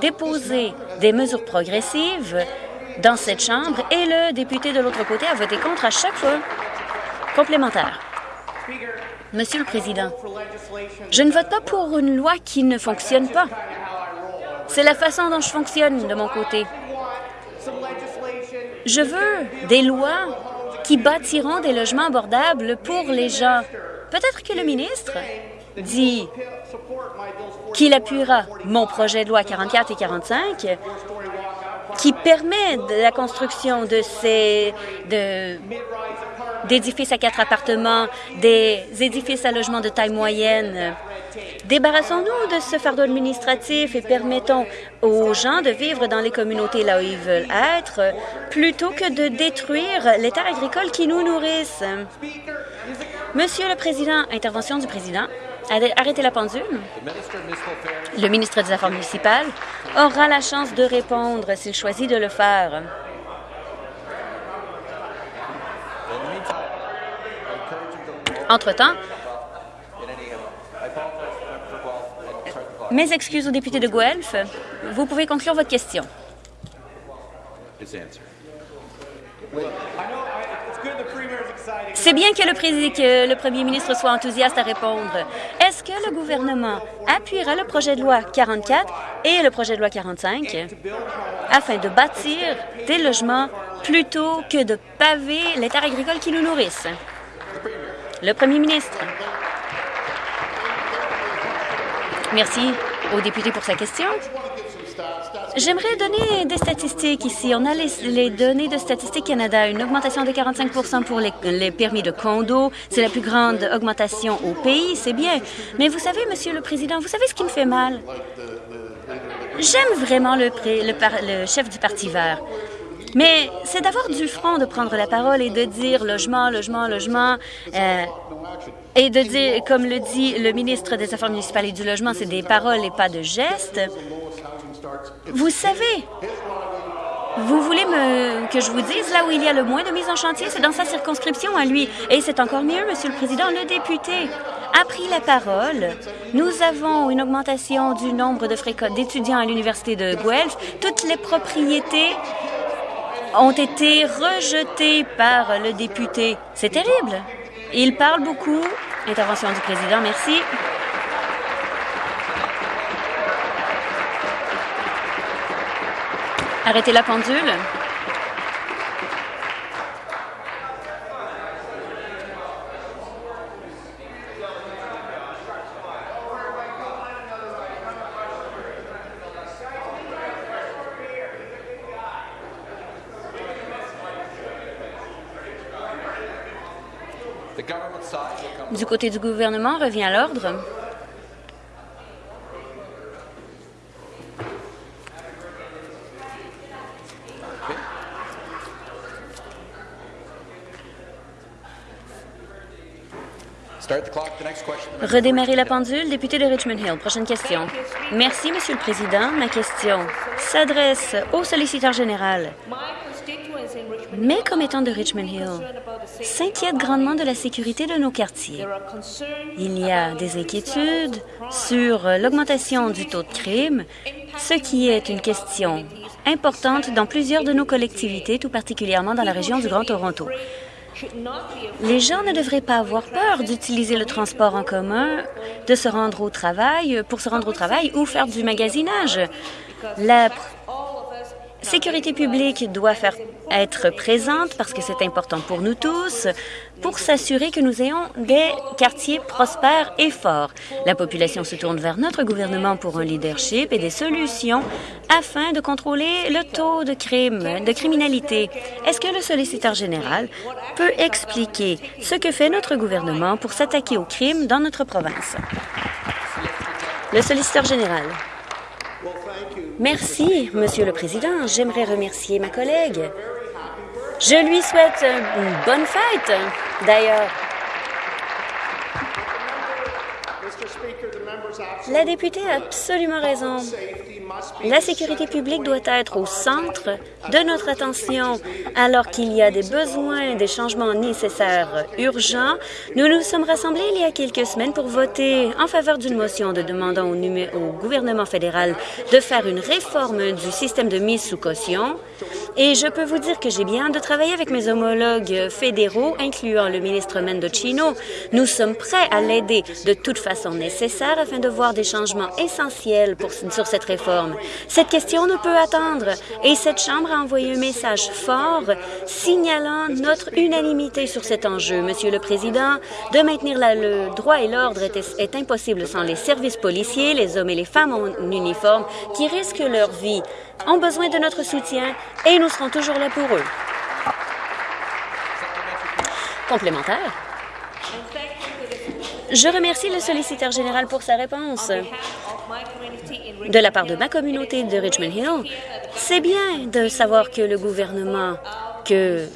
déposé des mesures progressives dans cette Chambre et le député de l'autre côté a voté contre à chaque fois. Complémentaire. Monsieur le Président, je ne vote pas pour une loi qui ne fonctionne pas. C'est la façon dont je fonctionne de mon côté. Je veux des lois qui bâtiront des logements abordables pour les gens. Peut-être que le ministre dit qu'il appuiera mon projet de loi 44 et 45 qui permet la construction de ces d'édifices à quatre appartements, des édifices à logement de taille moyenne. Débarrassons-nous de ce fardeau administratif et permettons aux gens de vivre dans les communautés là où ils veulent être, plutôt que de détruire les terres agricoles qui nous nourrissent. Monsieur le Président, intervention du Président. Arrêtez la pendule. Le ministre des Affaires municipales aura la chance de répondre s'il choisit de le faire. Entre-temps, mes excuses au député de Guelph. Vous pouvez conclure votre question. C'est bien que le, premier ministre soit enthousiaste à répondre. Est-ce que le gouvernement appuiera le projet de loi 44 et le projet de loi 45 afin de bâtir des logements plutôt que de paver les terres agricoles qui nous nourrissent? Le premier ministre. Merci au député pour sa question. J'aimerais donner des statistiques ici. On a les, données de Statistique Canada, une augmentation de 45% pour les, permis de condo. C'est la plus grande augmentation au pays, c'est bien. Mais vous savez, Monsieur le Président, vous savez ce qui me fait mal? J'aime vraiment le, le, chef du Parti vert. Mais c'est d'avoir du front de prendre la parole et de dire logement, logement, logement, euh, et de dire, comme le dit le ministre des Affaires municipales et du Logement, c'est des paroles et pas de gestes. Vous savez, vous voulez me, que je vous dise là où il y a le moins de mise en chantier, c'est dans sa circonscription à lui. Et c'est encore mieux, Monsieur le Président, le député a pris la parole. Nous avons une augmentation du nombre d'étudiants à l'Université de Guelph. Toutes les propriétés ont été rejetées par le député. C'est terrible. Il parle beaucoup. Intervention du président, merci. Arrêtez la pendule. Du côté du gouvernement, revient à l'ordre. Redémarrer la pendule, député de Richmond Hill. Prochaine question. Merci, Monsieur le Président. Ma question s'adresse au solliciteur général. Mes commettants de Richmond Hill s'inquiètent grandement de la sécurité de nos quartiers. Il y a des inquiétudes sur l'augmentation du taux de crime, ce qui est une question importante dans plusieurs de nos collectivités, tout particulièrement dans la région du Grand Toronto. Les gens ne devraient pas avoir peur d'utiliser le transport en commun, de se rendre au travail, pour se rendre au travail ou faire du magasinage. Sécurité publique doit faire être présente parce que c'est important pour nous tous, pour s'assurer que nous ayons des quartiers prospères et forts. La population se tourne vers notre gouvernement pour un leadership et des solutions afin de contrôler le taux de crime, de criminalité. Est-ce que le solliciteur général peut expliquer ce que fait notre gouvernement pour s'attaquer aux crimes dans notre province? Le solliciteur général. Merci, Monsieur le Président. J'aimerais remercier ma collègue. Je lui souhaite une bonne fête, d'ailleurs. La députée a absolument raison. La sécurité publique doit être au centre de notre attention. Alors qu'il y a des besoins, des changements nécessaires urgents, nous nous sommes rassemblés il y a quelques semaines pour voter en faveur d'une motion de demandant au, au gouvernement fédéral de faire une réforme du système de mise sous caution. Et je peux vous dire que j'ai bien de travailler avec mes homologues fédéraux, incluant le ministre Mendocino. Nous sommes prêts à l'aider de toute façon nécessaire afin de voir des changements essentiels pour, sur cette réforme. Cette question ne peut attendre et cette Chambre a envoyé un message fort signalant notre unanimité sur cet enjeu. Monsieur le Président, de maintenir le droit et l'ordre est, est impossible sans les services policiers, les hommes et les femmes en uniforme qui risquent leur vie ont besoin de notre soutien et nous serons toujours là pour eux. Complémentaire. Je remercie le solliciteur général pour sa réponse. De la part de ma communauté de Richmond Hill, c'est bien de savoir que le gouvernement, que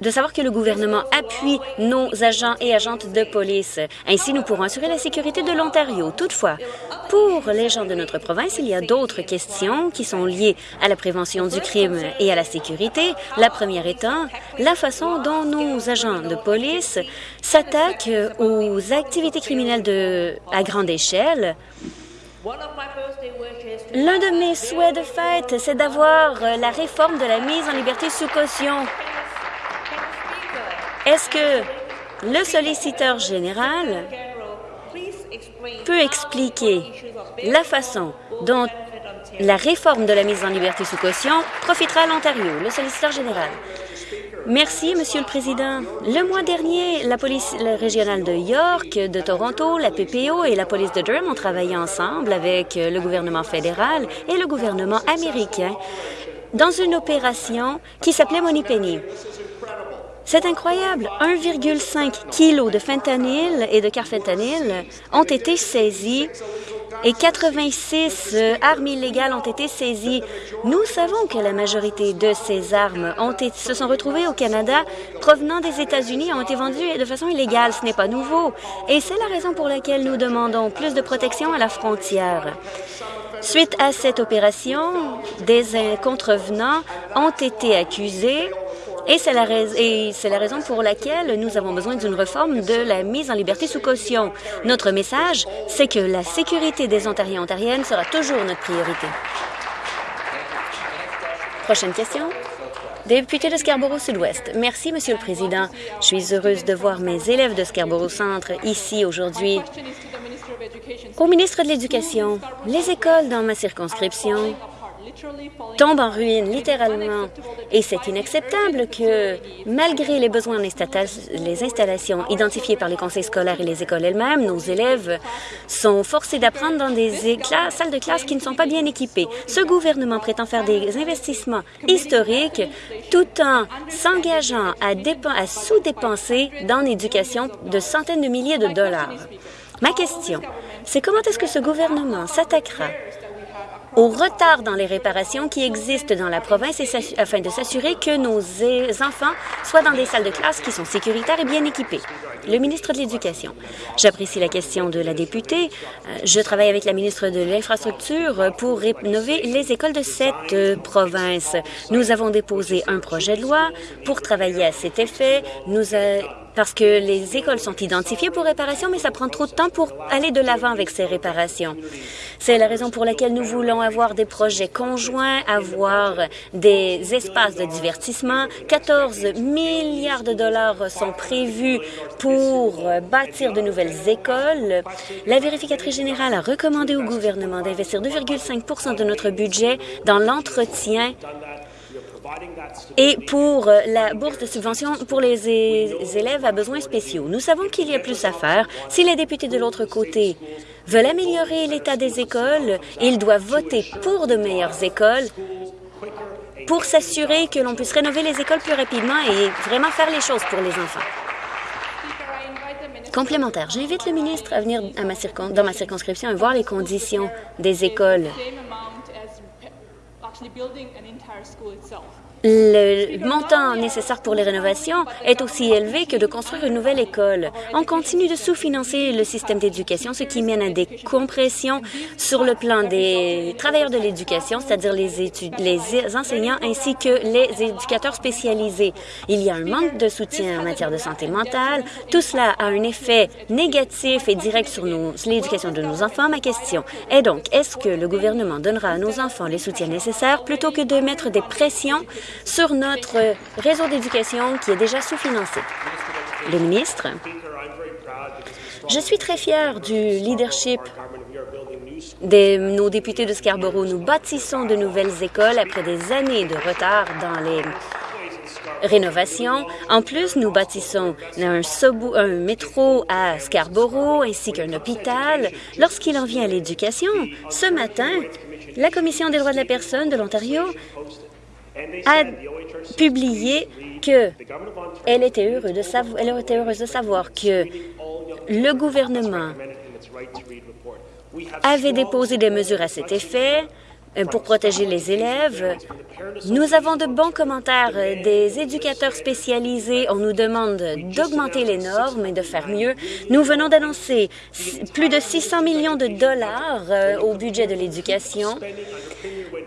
de savoir que le gouvernement appuie nos agents et agentes de police. Ainsi, nous pourrons assurer la sécurité de l'Ontario. Toutefois, pour les gens de notre province, il y a d'autres questions qui sont liées à la prévention du crime et à la sécurité. La première étant la façon dont nos agents de police s'attaquent aux activités criminelles de, à grande échelle. L'un de mes souhaits de fête, c'est d'avoir la réforme de la mise en liberté sous caution. Est-ce que le solliciteur général peut expliquer la façon dont la réforme de la mise en liberté sous caution profitera à l'Ontario, le solliciteur général? Merci, Monsieur le Président. Le mois dernier, la police régionale de York, de Toronto, la PPO et la police de Durham ont travaillé ensemble avec le gouvernement fédéral et le gouvernement américain dans une opération qui s'appelait Penny. C'est incroyable. 1,5 kg de fentanyl et de carfentanyl ont été saisis et 86 euh, armes illégales ont été saisies. Nous savons que la majorité de ces armes ont été, se sont retrouvées au Canada provenant des États-Unis et ont été vendues de façon illégale. Ce n'est pas nouveau. Et c'est la raison pour laquelle nous demandons plus de protection à la frontière. Suite à cette opération, des contrevenants ont été accusés et c'est la, raison pour laquelle nous avons besoin d'une réforme de la mise en liberté sous caution. Notre message, c'est que la sécurité des Ontariens et Ontariennes sera toujours notre priorité. Prochaine question. Député de Scarborough-Sud-Ouest. Merci, Monsieur le Président. Je suis heureuse de voir mes élèves de Scarborough-Centre ici aujourd'hui. Au ministre de l'Éducation, les écoles dans ma circonscription tombe en ruine, littéralement. Et c'est inacceptable que, malgré les besoins les installations identifiées par les conseils scolaires et les écoles elles-mêmes, nos élèves sont forcés d'apprendre dans des salles de classe qui ne sont pas bien équipées. Ce gouvernement prétend faire des investissements historiques tout en s'engageant à, à sous-dépenser dans l'éducation de centaines de milliers de dollars. Ma question, c'est comment est-ce que ce gouvernement s'attaquera au retard dans les réparations qui existent dans la province afin de s'assurer que nos enfants soient dans des salles de classe qui sont sécuritaires et bien équipées. Le ministre de l'Éducation. J'apprécie la question de la députée. Euh, je travaille avec la ministre de l'Infrastructure pour rénover les écoles de cette euh, province. Nous avons déposé un projet de loi pour travailler à cet effet. Parce que les écoles sont identifiées pour réparation, mais ça prend trop de temps pour aller de l'avant avec ces réparations. C'est la raison pour laquelle nous voulons avoir des projets conjoints, avoir des espaces de divertissement. 14 milliards de dollars sont prévus pour bâtir de nouvelles écoles. La vérificatrice générale a recommandé au gouvernement d'investir 2,5% de notre budget dans l'entretien et pour euh, la bourse de subvention pour les élèves à besoins spéciaux. Nous savons qu'il y a plus à faire. Si les députés de l'autre côté veulent améliorer l'état des écoles, ils doivent voter pour de meilleures écoles pour s'assurer que l'on puisse rénover les écoles plus rapidement et vraiment faire les choses pour les enfants. Complémentaire, j'invite le ministre à venir dans ma circonscription et voir les conditions des écoles le montant nécessaire pour les rénovations est aussi élevé que de construire une nouvelle école. On continue de sous-financer le système d'éducation, ce qui mène à des compressions sur le plan des travailleurs de l'éducation, c'est-à-dire les, les enseignants ainsi que les éducateurs spécialisés. Il y a un manque de soutien en matière de santé mentale. Tout cela a un effet négatif et direct sur l'éducation de nos enfants. Ma question est donc, est-ce que le gouvernement donnera à nos enfants les soutiens nécessaires plutôt que de mettre des pressions sur notre réseau d'éducation qui est déjà sous-financé. Le ministre, je suis très fier du leadership de nos députés de Scarborough. Nous bâtissons de nouvelles écoles après des années de retard dans les rénovations. En plus, nous bâtissons un métro à Scarborough ainsi qu'un hôpital. Lorsqu'il en vient à l'éducation, ce matin, la Commission des droits de la personne de l'Ontario a publié qu'elle était, heureuse de savoir, elle était heureuse de savoir que le gouvernement avait déposé des mesures à cet effet euh, pour protéger les élèves. Nous avons de bons commentaires des éducateurs spécialisés. On nous demande d'augmenter les normes et de faire mieux. Nous venons d'annoncer plus de 600 millions de dollars euh, au budget de l'éducation.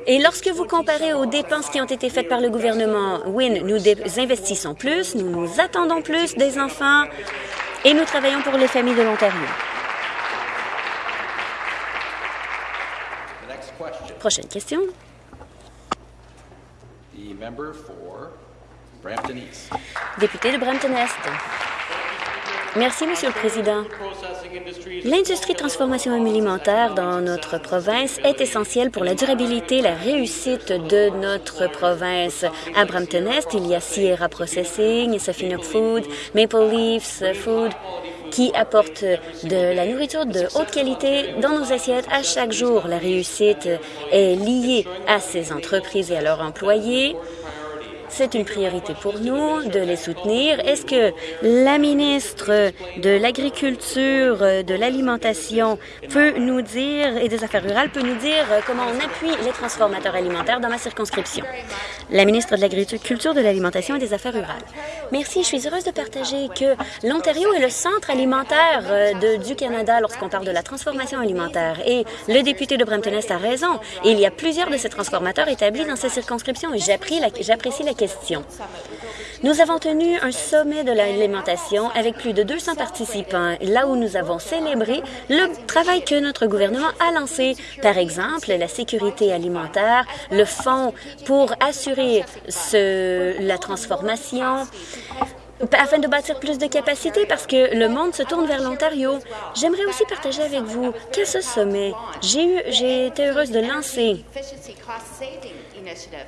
Et lorsque vous comparez aux dépenses qui ont été faites par le gouvernement Win, nous investissons plus, nous nous attendons plus des enfants et nous travaillons pour les familles de l'Ontario. Prochaine question. Député de Brampton-Est. Merci, Monsieur le Président. L'industrie de transformation alimentaire dans notre province est essentielle pour la durabilité et la réussite de notre province. À Brampton-Est, il y a Sierra Processing, Safina Food, Maple Leafs Food, qui apportent de la nourriture de haute qualité dans nos assiettes à chaque jour. La réussite est liée à ces entreprises et à leurs employés. C'est une priorité pour nous de les soutenir. Est-ce que la ministre de l'Agriculture, de l'Alimentation peut nous dire, et des Affaires rurales, peut nous dire comment on appuie les transformateurs alimentaires dans ma circonscription? La ministre de l'Agriculture, de l'Alimentation et des Affaires rurales. Merci. Je suis heureuse de partager que l'Ontario est le centre alimentaire euh, de, du Canada lorsqu'on parle de la transformation alimentaire. Et le député de Brampton-Est a raison. Il y a plusieurs de ces transformateurs établis dans sa circonscription et j'apprécie la question. Nous avons tenu un sommet de l'alimentation avec plus de 200 participants, là où nous avons célébré le travail que notre gouvernement a lancé. Par exemple, la sécurité alimentaire, le fonds pour assurer la transformation, afin de bâtir plus de capacités parce que le monde se tourne vers l'Ontario. J'aimerais aussi partager avec vous qu'à ce sommet, j'ai été heureuse de lancer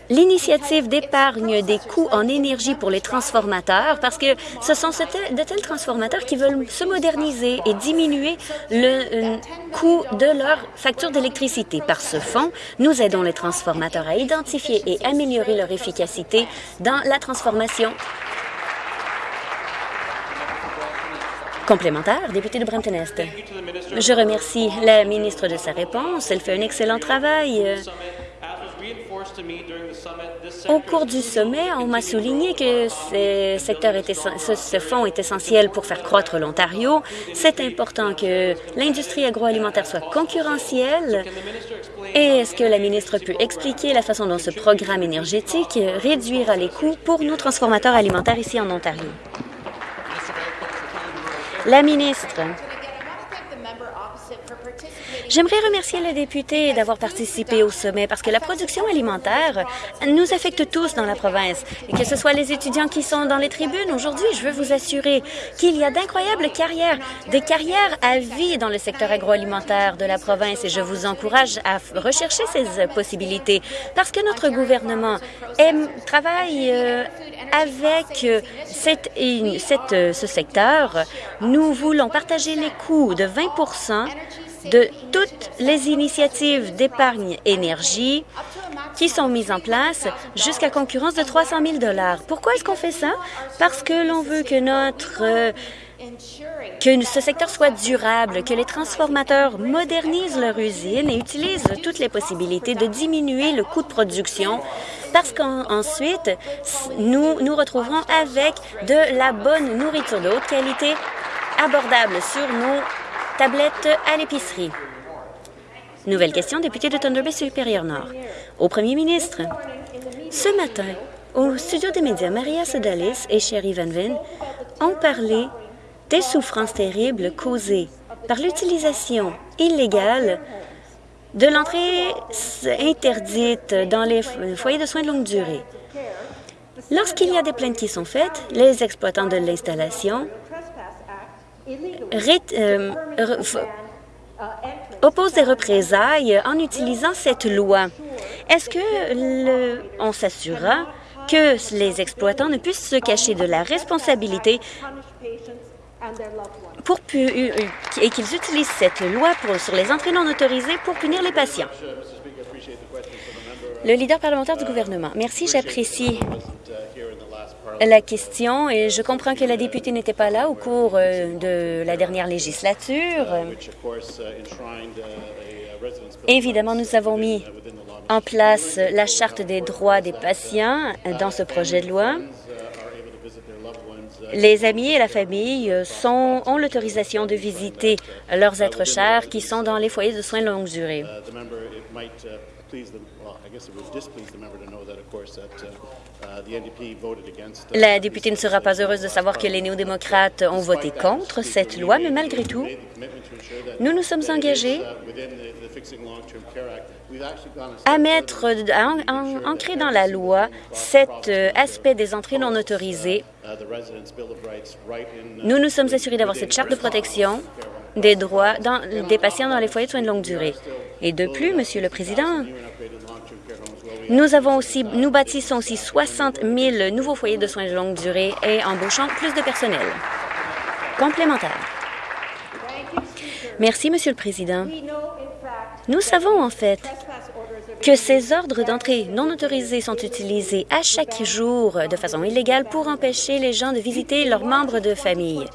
l'initiative d'épargne des coûts en énergie pour les transformateurs parce que ce sont de tels transformateurs qui veulent se moderniser et diminuer le euh, coût de leur facture d'électricité. Par ce fonds, nous aidons les transformateurs à identifier et améliorer leur efficacité dans la transformation Complémentaire, député de Brampton-Est. Je remercie la ministre de sa réponse. Elle fait un excellent travail. Au cours du sommet, on m'a souligné que ce, secteur ce, fonds est essentiel pour faire croître l'Ontario. C'est important que l'industrie agroalimentaire soit concurrentielle. Et est-ce que la ministre peut expliquer la façon dont ce programme énergétique réduira les coûts pour nos transformateurs alimentaires ici en Ontario? La ministre. J'aimerais remercier le député d'avoir participé au sommet parce que la production alimentaire nous affecte tous dans la province. Et que ce soit les étudiants qui sont dans les tribunes aujourd'hui, je veux vous assurer qu'il y a d'incroyables carrières, des carrières à vie dans le secteur agroalimentaire de la province et je vous encourage à rechercher ces possibilités parce que notre gouvernement aime, travaille euh, avec euh, cette, cette, euh, ce secteur. Nous voulons partager les coûts de 20 de toutes les initiatives d'épargne énergie qui sont mises en place jusqu'à concurrence de 300 000 Pourquoi est-ce qu'on fait ça? Parce que l'on veut que notre euh, que ce secteur soit durable, que les transformateurs modernisent leur usine et utilisent toutes les possibilités de diminuer le coût de production parce qu'ensuite, nous nous retrouverons avec de la bonne nourriture de haute qualité abordable sur nos tablettes à l'épicerie. Nouvelle question, député de Thunder Bay Supérieur Nord. Au premier ministre, ce matin, au studio des médias, Maria Sedalis et Sherry Van Vin ont parlé des souffrances terribles causées par l'utilisation illégale de l'entrée interdite dans les foyers de soins de longue durée. Lorsqu'il y a des plaintes qui sont faites, les exploitants de l'installation euh, oppose des représailles en utilisant cette loi. Est-ce que on s'assurera que les exploitants ne puissent se cacher de la responsabilité pour et qu'ils utilisent cette loi sur les entrées non autorisées pour punir les patients? Le leader parlementaire du gouvernement. Merci, j'apprécie la question et je comprends que la députée n'était pas là au cours euh, de la dernière législature. Évidemment, nous avons mis en place la Charte des droits des patients dans ce projet de loi. Les amis et la famille sont, ont l'autorisation de visiter leurs êtres chers qui sont dans les foyers de soins de longue durée. La députée ne sera pas heureuse de savoir que les néo-démocrates ont voté contre cette loi, mais malgré tout, nous nous sommes engagés à mettre, à ancrer dans la loi cet euh, aspect des entrées non autorisées. Nous nous sommes assurés d'avoir cette charte de protection des droits des patients dans les foyers de soins de longue durée. Et de plus, Monsieur le Président, nous, avons aussi, nous bâtissons aussi 60 000 nouveaux foyers de soins de longue durée et embauchons plus de personnel complémentaire. Merci, Monsieur le Président. Nous savons en fait que ces ordres d'entrée non autorisés sont utilisés à chaque jour de façon illégale pour empêcher les gens de visiter leurs membres de famille.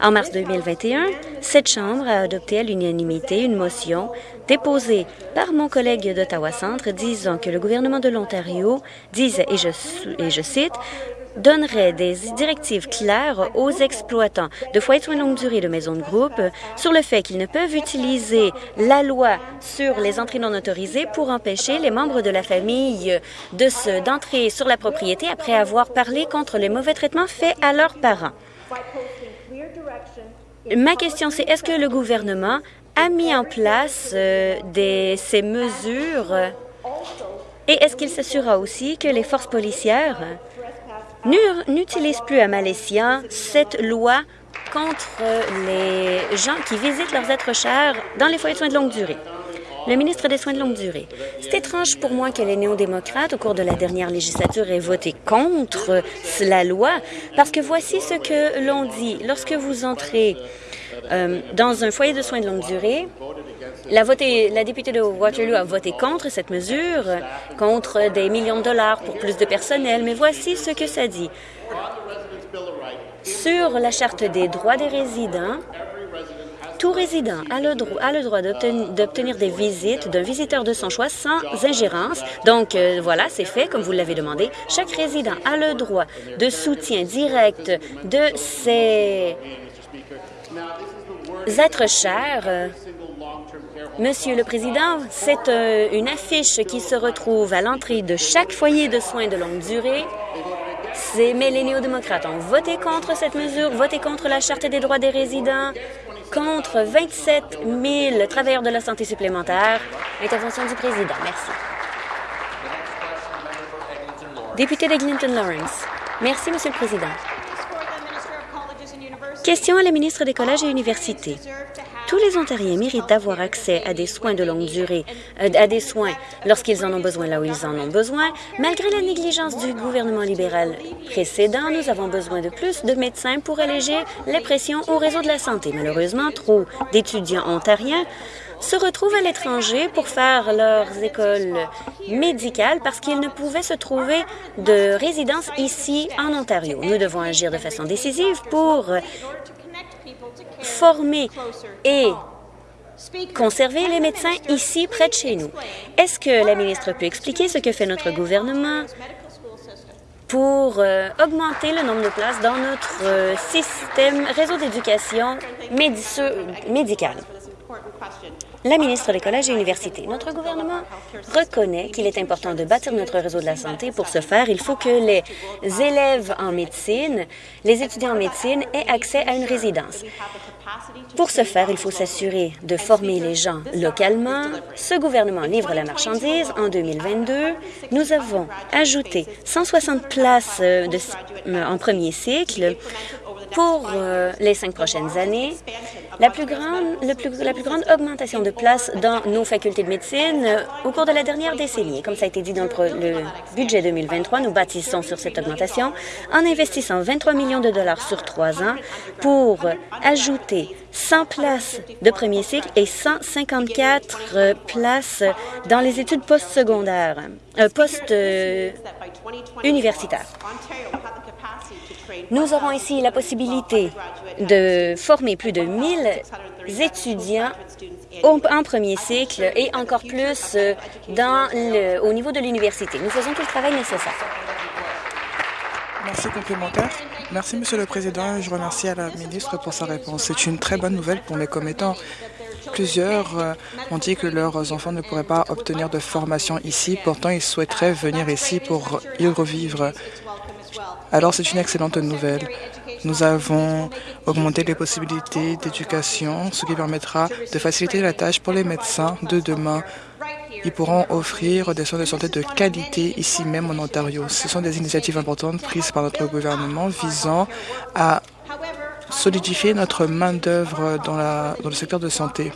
En mars 2021, cette Chambre a adopté à l'unanimité une motion déposée par mon collègue d'Ottawa Centre disant que le gouvernement de l'Ontario disait, et je, et je cite, donnerait des directives claires aux exploitants de foyers de soins longue durée de maisons de groupe sur le fait qu'ils ne peuvent utiliser la loi sur les entrées non autorisées pour empêcher les membres de la famille de d'entrer sur la propriété après avoir parlé contre les mauvais traitements faits à leurs parents. Ma question, c'est est-ce que le gouvernement a mis en place euh, ces mesures? Et est-ce qu'il s'assurera aussi que les forces policières n'utilise plus à Malaysia cette loi contre les gens qui visitent leurs êtres chers dans les foyers de soins de longue durée. Le ministre des Soins de longue durée. C'est étrange pour moi que les néo-démocrates, au cours de la dernière législature, aient voté contre la loi, parce que voici ce que l'on dit. Lorsque vous entrez euh, dans un foyer de soins de longue durée, la, députée de Waterloo a voté contre cette mesure, contre des millions de dollars pour plus de personnel, mais voici ce que ça dit. Sur la Charte des droits des résidents, tout résident a le, droit, a le droit d'obtenir des visites d'un visiteur de son choix sans ingérence. Donc, euh, voilà, c'est fait, comme vous l'avez demandé. Chaque résident a le droit de soutien direct de ses êtres chers Monsieur le Président, c'est euh, une affiche qui se retrouve à l'entrée de chaque foyer de soins de longue durée. Mais les néo-démocrates ont voté contre cette mesure, voté contre la Charte des droits des résidents, contre 27 000 travailleurs de la santé supplémentaires. Intervention du Président. Merci. Député d'Eglinton Lawrence. Merci, Monsieur le Président. Question à la ministre des Collèges et Universités. Tous les Ontariens méritent d'avoir accès à des soins de longue durée, euh, à des soins lorsqu'ils en ont besoin là où ils en ont besoin. Malgré la négligence du gouvernement libéral précédent, nous avons besoin de plus de médecins pour alléger les pressions au réseau de la santé. Malheureusement, trop d'étudiants ontariens se retrouvent à l'étranger pour faire leurs écoles médicales parce qu'ils ne pouvaient se trouver de résidence ici en Ontario. Nous devons agir de façon décisive pour former et conserver les médecins ici près de chez nous. Est-ce que la ministre peut expliquer ce que fait notre gouvernement pour euh, augmenter le nombre de places dans notre euh, système réseau d'éducation médicale? La ministre des Collèges et Universités. Notre gouvernement reconnaît qu'il est important de bâtir notre réseau de la santé. Pour ce faire, il faut que les élèves en médecine, les étudiants en médecine aient accès à une résidence. Pour ce faire, il faut s'assurer de former les gens localement. Ce gouvernement livre la marchandise. En 2022, nous avons ajouté 160 places euh, euh, en premier cycle pour euh, les cinq prochaines années, la plus, grande, augmentation de places dans nos facultés de médecine euh, au cours de la dernière décennie. Comme ça a été dit dans le, budget 2023, nous bâtissons sur cette augmentation en investissant 23 millions de dollars sur trois ans pour ajouter 100 places de premier cycle et 154 euh, places dans les études postsecondaires, post-universitaires. Nous aurons ici la possibilité de former plus de 1000 étudiants en premier cycle et encore plus euh, au niveau de l'université. Nous faisons tout le travail nécessaire. Merci complémentaire. Merci, Monsieur le Président. Je remercie à la ministre pour sa réponse. C'est une très bonne nouvelle pour mes commettants. Plusieurs euh, ont dit que leurs enfants ne pourraient pas obtenir de formation ici. Pourtant, ils souhaiteraient venir ici pour y revivre. Alors, c'est une excellente nouvelle. Nous avons augmenté les possibilités d'éducation, ce qui permettra de faciliter la tâche pour les médecins de demain ils pourront offrir des soins de santé de qualité ici même en Ontario. Ce sont des initiatives importantes prises par notre gouvernement visant à solidifier notre main-d'œuvre dans, dans le secteur de santé.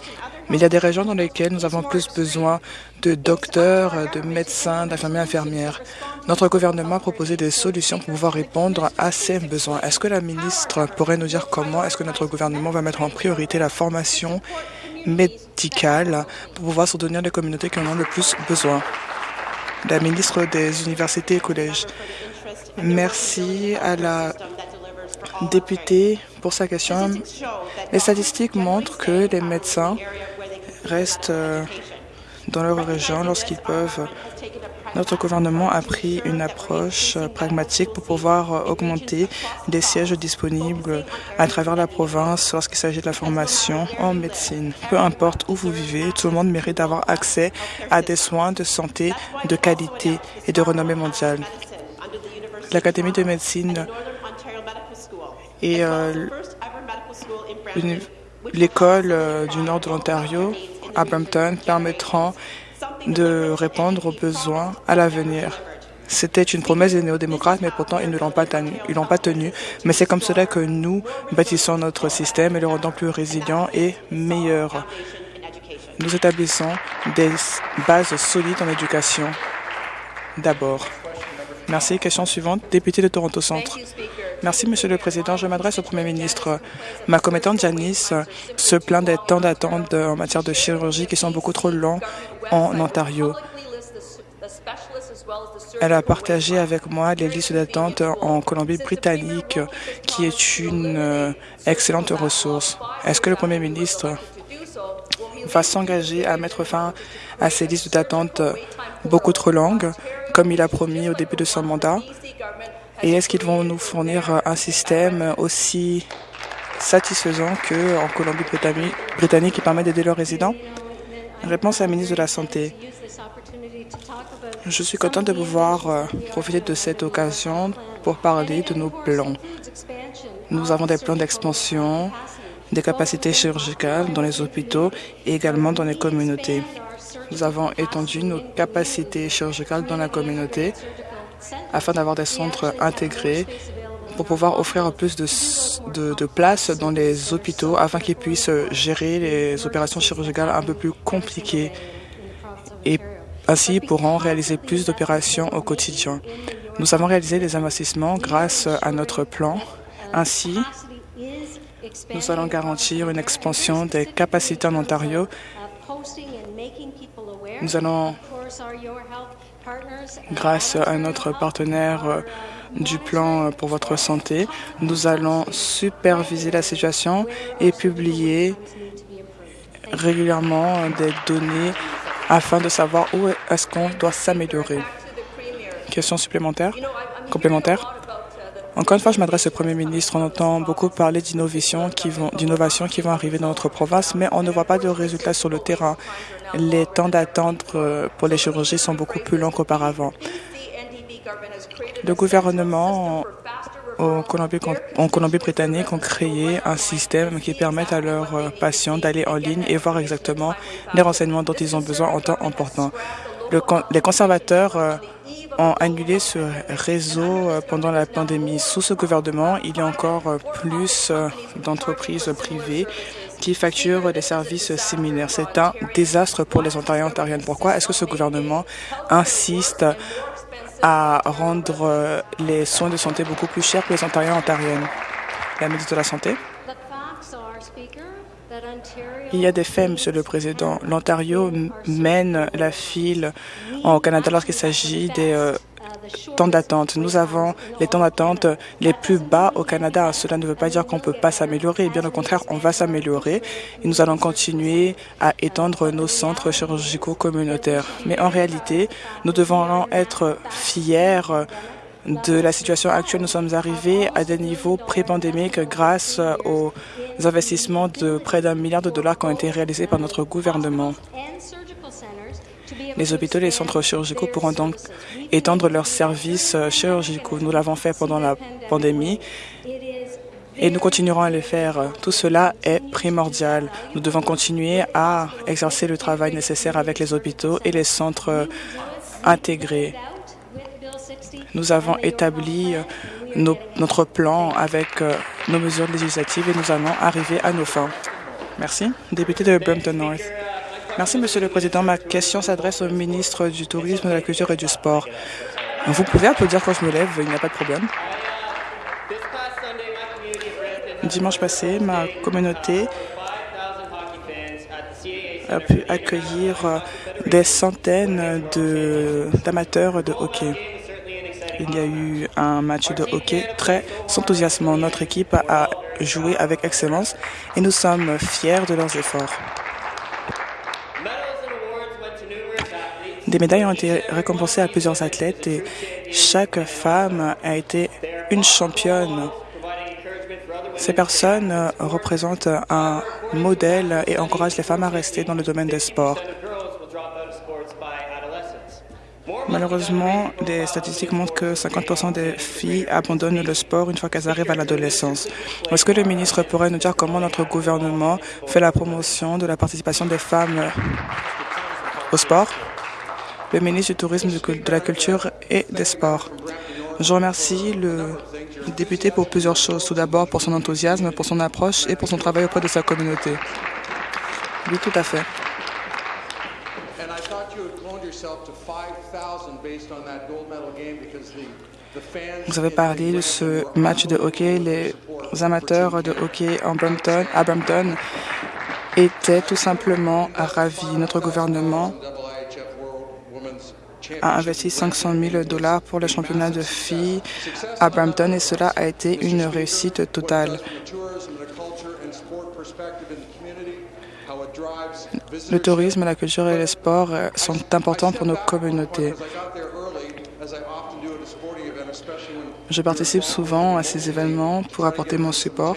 Mais il y a des régions dans lesquelles nous avons plus besoin de docteurs, de médecins, d'infirmiers, infirmières. Notre gouvernement a proposé des solutions pour pouvoir répondre à ces besoins. Est-ce que la ministre pourrait nous dire comment est-ce que notre gouvernement va mettre en priorité la formation médicale pour pouvoir soutenir les communautés qui en ont le plus besoin? La ministre des Universités et Collèges. Merci à la députée pour sa question. Les statistiques montrent que les médecins restent euh, dans leur région lorsqu'ils peuvent. Notre gouvernement a pris une approche euh, pragmatique pour pouvoir euh, augmenter les sièges disponibles à travers la province lorsqu'il s'agit de la formation en médecine. Peu importe où vous vivez, tout le monde mérite d'avoir accès à des soins de santé de qualité et de renommée mondiale. L'Académie de médecine et l'école du nord de l'Ontario à Brampton permettront de répondre aux besoins à l'avenir. C'était une promesse des néo-démocrates, mais pourtant ils ne l'ont pas tenue. Pas tenu. Mais c'est comme cela que nous bâtissons notre système et le rendons plus résilient et meilleur. Nous établissons des bases solides en éducation. D'abord. Merci. Question suivante. Député de Toronto Centre. Merci, Monsieur le Président. Je m'adresse au Premier ministre. Ma commettante Janice se plaint des temps d'attente en matière de chirurgie qui sont beaucoup trop longs en Ontario. Elle a partagé avec moi les listes d'attente en Colombie-Britannique, qui est une euh, excellente ressource. Est-ce que le Premier ministre va s'engager à mettre fin à ces listes d'attente beaucoup trop longues, comme il a promis au début de son mandat et est-ce qu'ils vont nous fournir un système aussi satisfaisant qu'en Colombie-Britannique qui permet d'aider leurs résidents? Réponse à la ministre de la Santé. Je suis contente de pouvoir euh, profiter de cette occasion pour parler de nos plans. Nous avons des plans d'expansion des capacités chirurgicales dans les hôpitaux et également dans les communautés. Nous avons étendu nos capacités chirurgicales dans la communauté afin d'avoir des centres intégrés pour pouvoir offrir plus de, de, places dans les hôpitaux afin qu'ils puissent gérer les opérations chirurgicales un peu plus compliquées et ainsi ils pourront réaliser plus d'opérations au quotidien. Nous avons réalisé des investissements grâce à notre plan. Ainsi, nous allons garantir une expansion des capacités en Ontario. Nous allons Grâce à notre partenaire euh, du plan euh, pour votre santé, nous allons superviser la situation et publier régulièrement euh, des données afin de savoir où est-ce qu'on doit s'améliorer. Question supplémentaire? Complémentaire? Encore une fois, je m'adresse au Premier ministre. On entend beaucoup parler d'innovation qui vont, d'innovation qui vont arriver dans notre province, mais on ne voit pas de résultats sur le terrain. Les temps d'attente euh, pour les chirurgies sont beaucoup plus longs qu'auparavant. Le gouvernement en Colombie-Britannique ont créé un système qui permet à leurs euh, patients d'aller en ligne et voir exactement les renseignements dont ils ont besoin en temps important. les conservateurs euh, ont annulé ce réseau pendant la pandémie. Sous ce gouvernement, il y a encore plus d'entreprises privées qui facturent des services similaires. C'est un désastre pour les Ontariens et Ontariennes. Pourquoi est-ce que ce gouvernement insiste à rendre les soins de santé beaucoup plus chers pour les Ontariens et Ontariennes? La ministre de la Santé il y a des faits, Monsieur le Président. L'Ontario mène la file au Canada lorsqu'il s'agit des euh, temps d'attente. Nous avons les temps d'attente les plus bas au Canada. Cela ne veut pas dire qu'on ne peut pas s'améliorer. Bien au contraire, on va s'améliorer et nous allons continuer à étendre nos centres chirurgicaux communautaires. Mais en réalité, nous devons être fiers de la situation actuelle. Nous sommes arrivés à des niveaux pré-pandémiques grâce aux investissements de près d'un milliard de dollars qui ont été réalisés par notre gouvernement. Les hôpitaux et les centres chirurgicaux pourront donc étendre leurs services chirurgicaux. Nous l'avons fait pendant la pandémie et nous continuerons à le faire. Tout cela est primordial. Nous devons continuer à exercer le travail nécessaire avec les hôpitaux et les centres intégrés. Nous avons établi notre plan avec euh, nos mesures législatives et nous allons arriver à nos fins. Merci. Député de Brampton North. Merci, Monsieur le Président. Ma question s'adresse au ministre du Tourisme, de la Culture et du Sport. Vous pouvez applaudir quand je me lève, il n'y a pas de problème. Dimanche passé, ma communauté a pu accueillir des centaines d'amateurs de, hockey. Il y a eu un match de hockey très enthousiasmant. Notre équipe a joué avec excellence et nous sommes fiers de leurs efforts. Des médailles ont été récompensées à plusieurs athlètes et chaque femme a été une championne. Ces personnes représentent un modèle et encouragent les femmes à rester dans le domaine des sports. Malheureusement, des statistiques montrent que 50 des filles abandonnent le sport une fois qu'elles arrivent à l'adolescence. Est-ce que le ministre pourrait nous dire comment notre gouvernement fait la promotion de la participation des femmes au sport? Le ministre du Tourisme, de la Culture et des Sports. Je remercie le député pour plusieurs choses. Tout d'abord, pour son enthousiasme, pour son approche et pour son travail auprès de sa communauté. Oui, tout à fait. Vous avez parlé de ce match de hockey. Les amateurs de hockey en Brampton, à Brampton étaient tout simplement ravis. Notre gouvernement a investi 500 000 dollars pour le championnat de filles à Brampton et cela a été une réussite totale. Le tourisme, la culture et les sports euh, sont importants pour nos communautés. Je participe souvent à ces événements pour apporter mon support.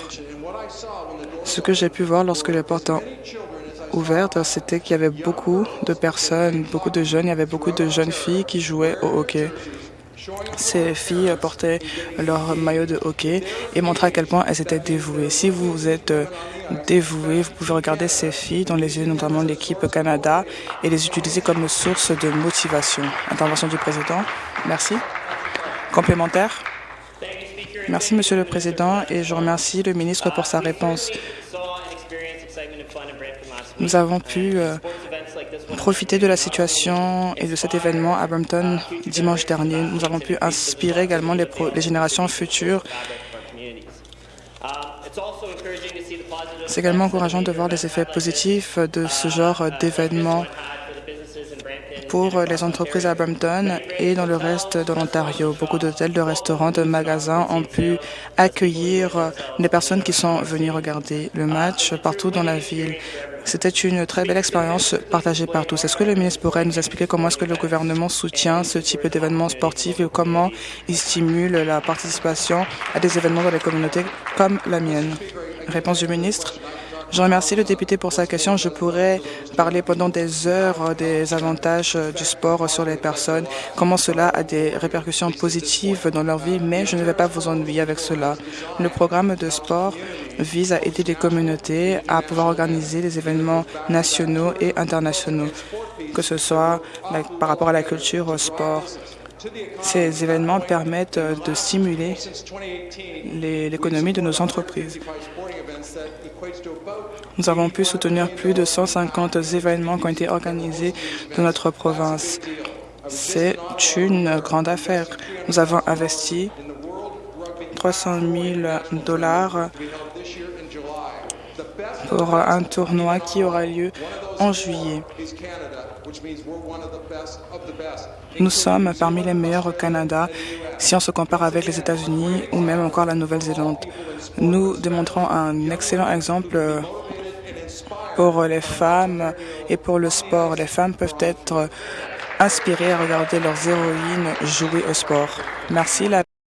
Ce que j'ai pu voir lorsque les portes ont ouvert, c'était qu'il y avait beaucoup de personnes, beaucoup de jeunes, il y avait beaucoup de jeunes filles qui jouaient au hockey. Ces filles portaient leur maillot de hockey et montraient à quel point elles étaient dévouées. Si vous êtes dévoué, vous pouvez regarder ces filles dans les yeux, notamment l'équipe Canada, et les utiliser comme source de motivation. Intervention du président. Merci. Complémentaire. Merci, Monsieur le Président, et je remercie le ministre pour sa réponse. Nous avons pu euh, profiter de la situation et de cet événement à Brampton dimanche dernier. Nous avons pu inspirer également les, les générations futures. C'est également encourageant de voir les effets positifs de ce genre d'événements pour les entreprises à Brampton et dans le reste de l'Ontario. Beaucoup d'hôtels, de restaurants, de magasins ont pu accueillir les personnes qui sont venues regarder le match partout dans la ville. C'était une très belle expérience partagée par tous. Est-ce que le ministre pourrait nous expliquer comment est-ce que le gouvernement soutient ce type d'événements sportifs et comment il stimule la participation à des événements dans les communautés comme la mienne? Réponse du ministre. Je remercie le député pour sa question. Je pourrais parler pendant des heures des avantages du sport sur les personnes, comment cela a des répercussions positives dans leur vie, mais je ne vais pas vous ennuyer avec cela. Le programme de sport vise à aider les communautés à pouvoir organiser des événements nationaux et internationaux, que ce soit par rapport à la culture, au sport. Ces événements permettent de stimuler l'économie de nos entreprises. Nous avons pu soutenir plus de 150 événements qui ont été organisés dans notre province. C'est une grande affaire. Nous avons investi 300 000 dollars pour un tournoi qui aura lieu en juillet. Nous sommes parmi les meilleurs au Canada si on se compare avec les États-Unis ou même encore la Nouvelle-Zélande. Nous démontrons un excellent exemple pour les femmes et pour le sport. Les femmes peuvent être inspirées à regarder leurs héroïnes jouer au sport. Merci. La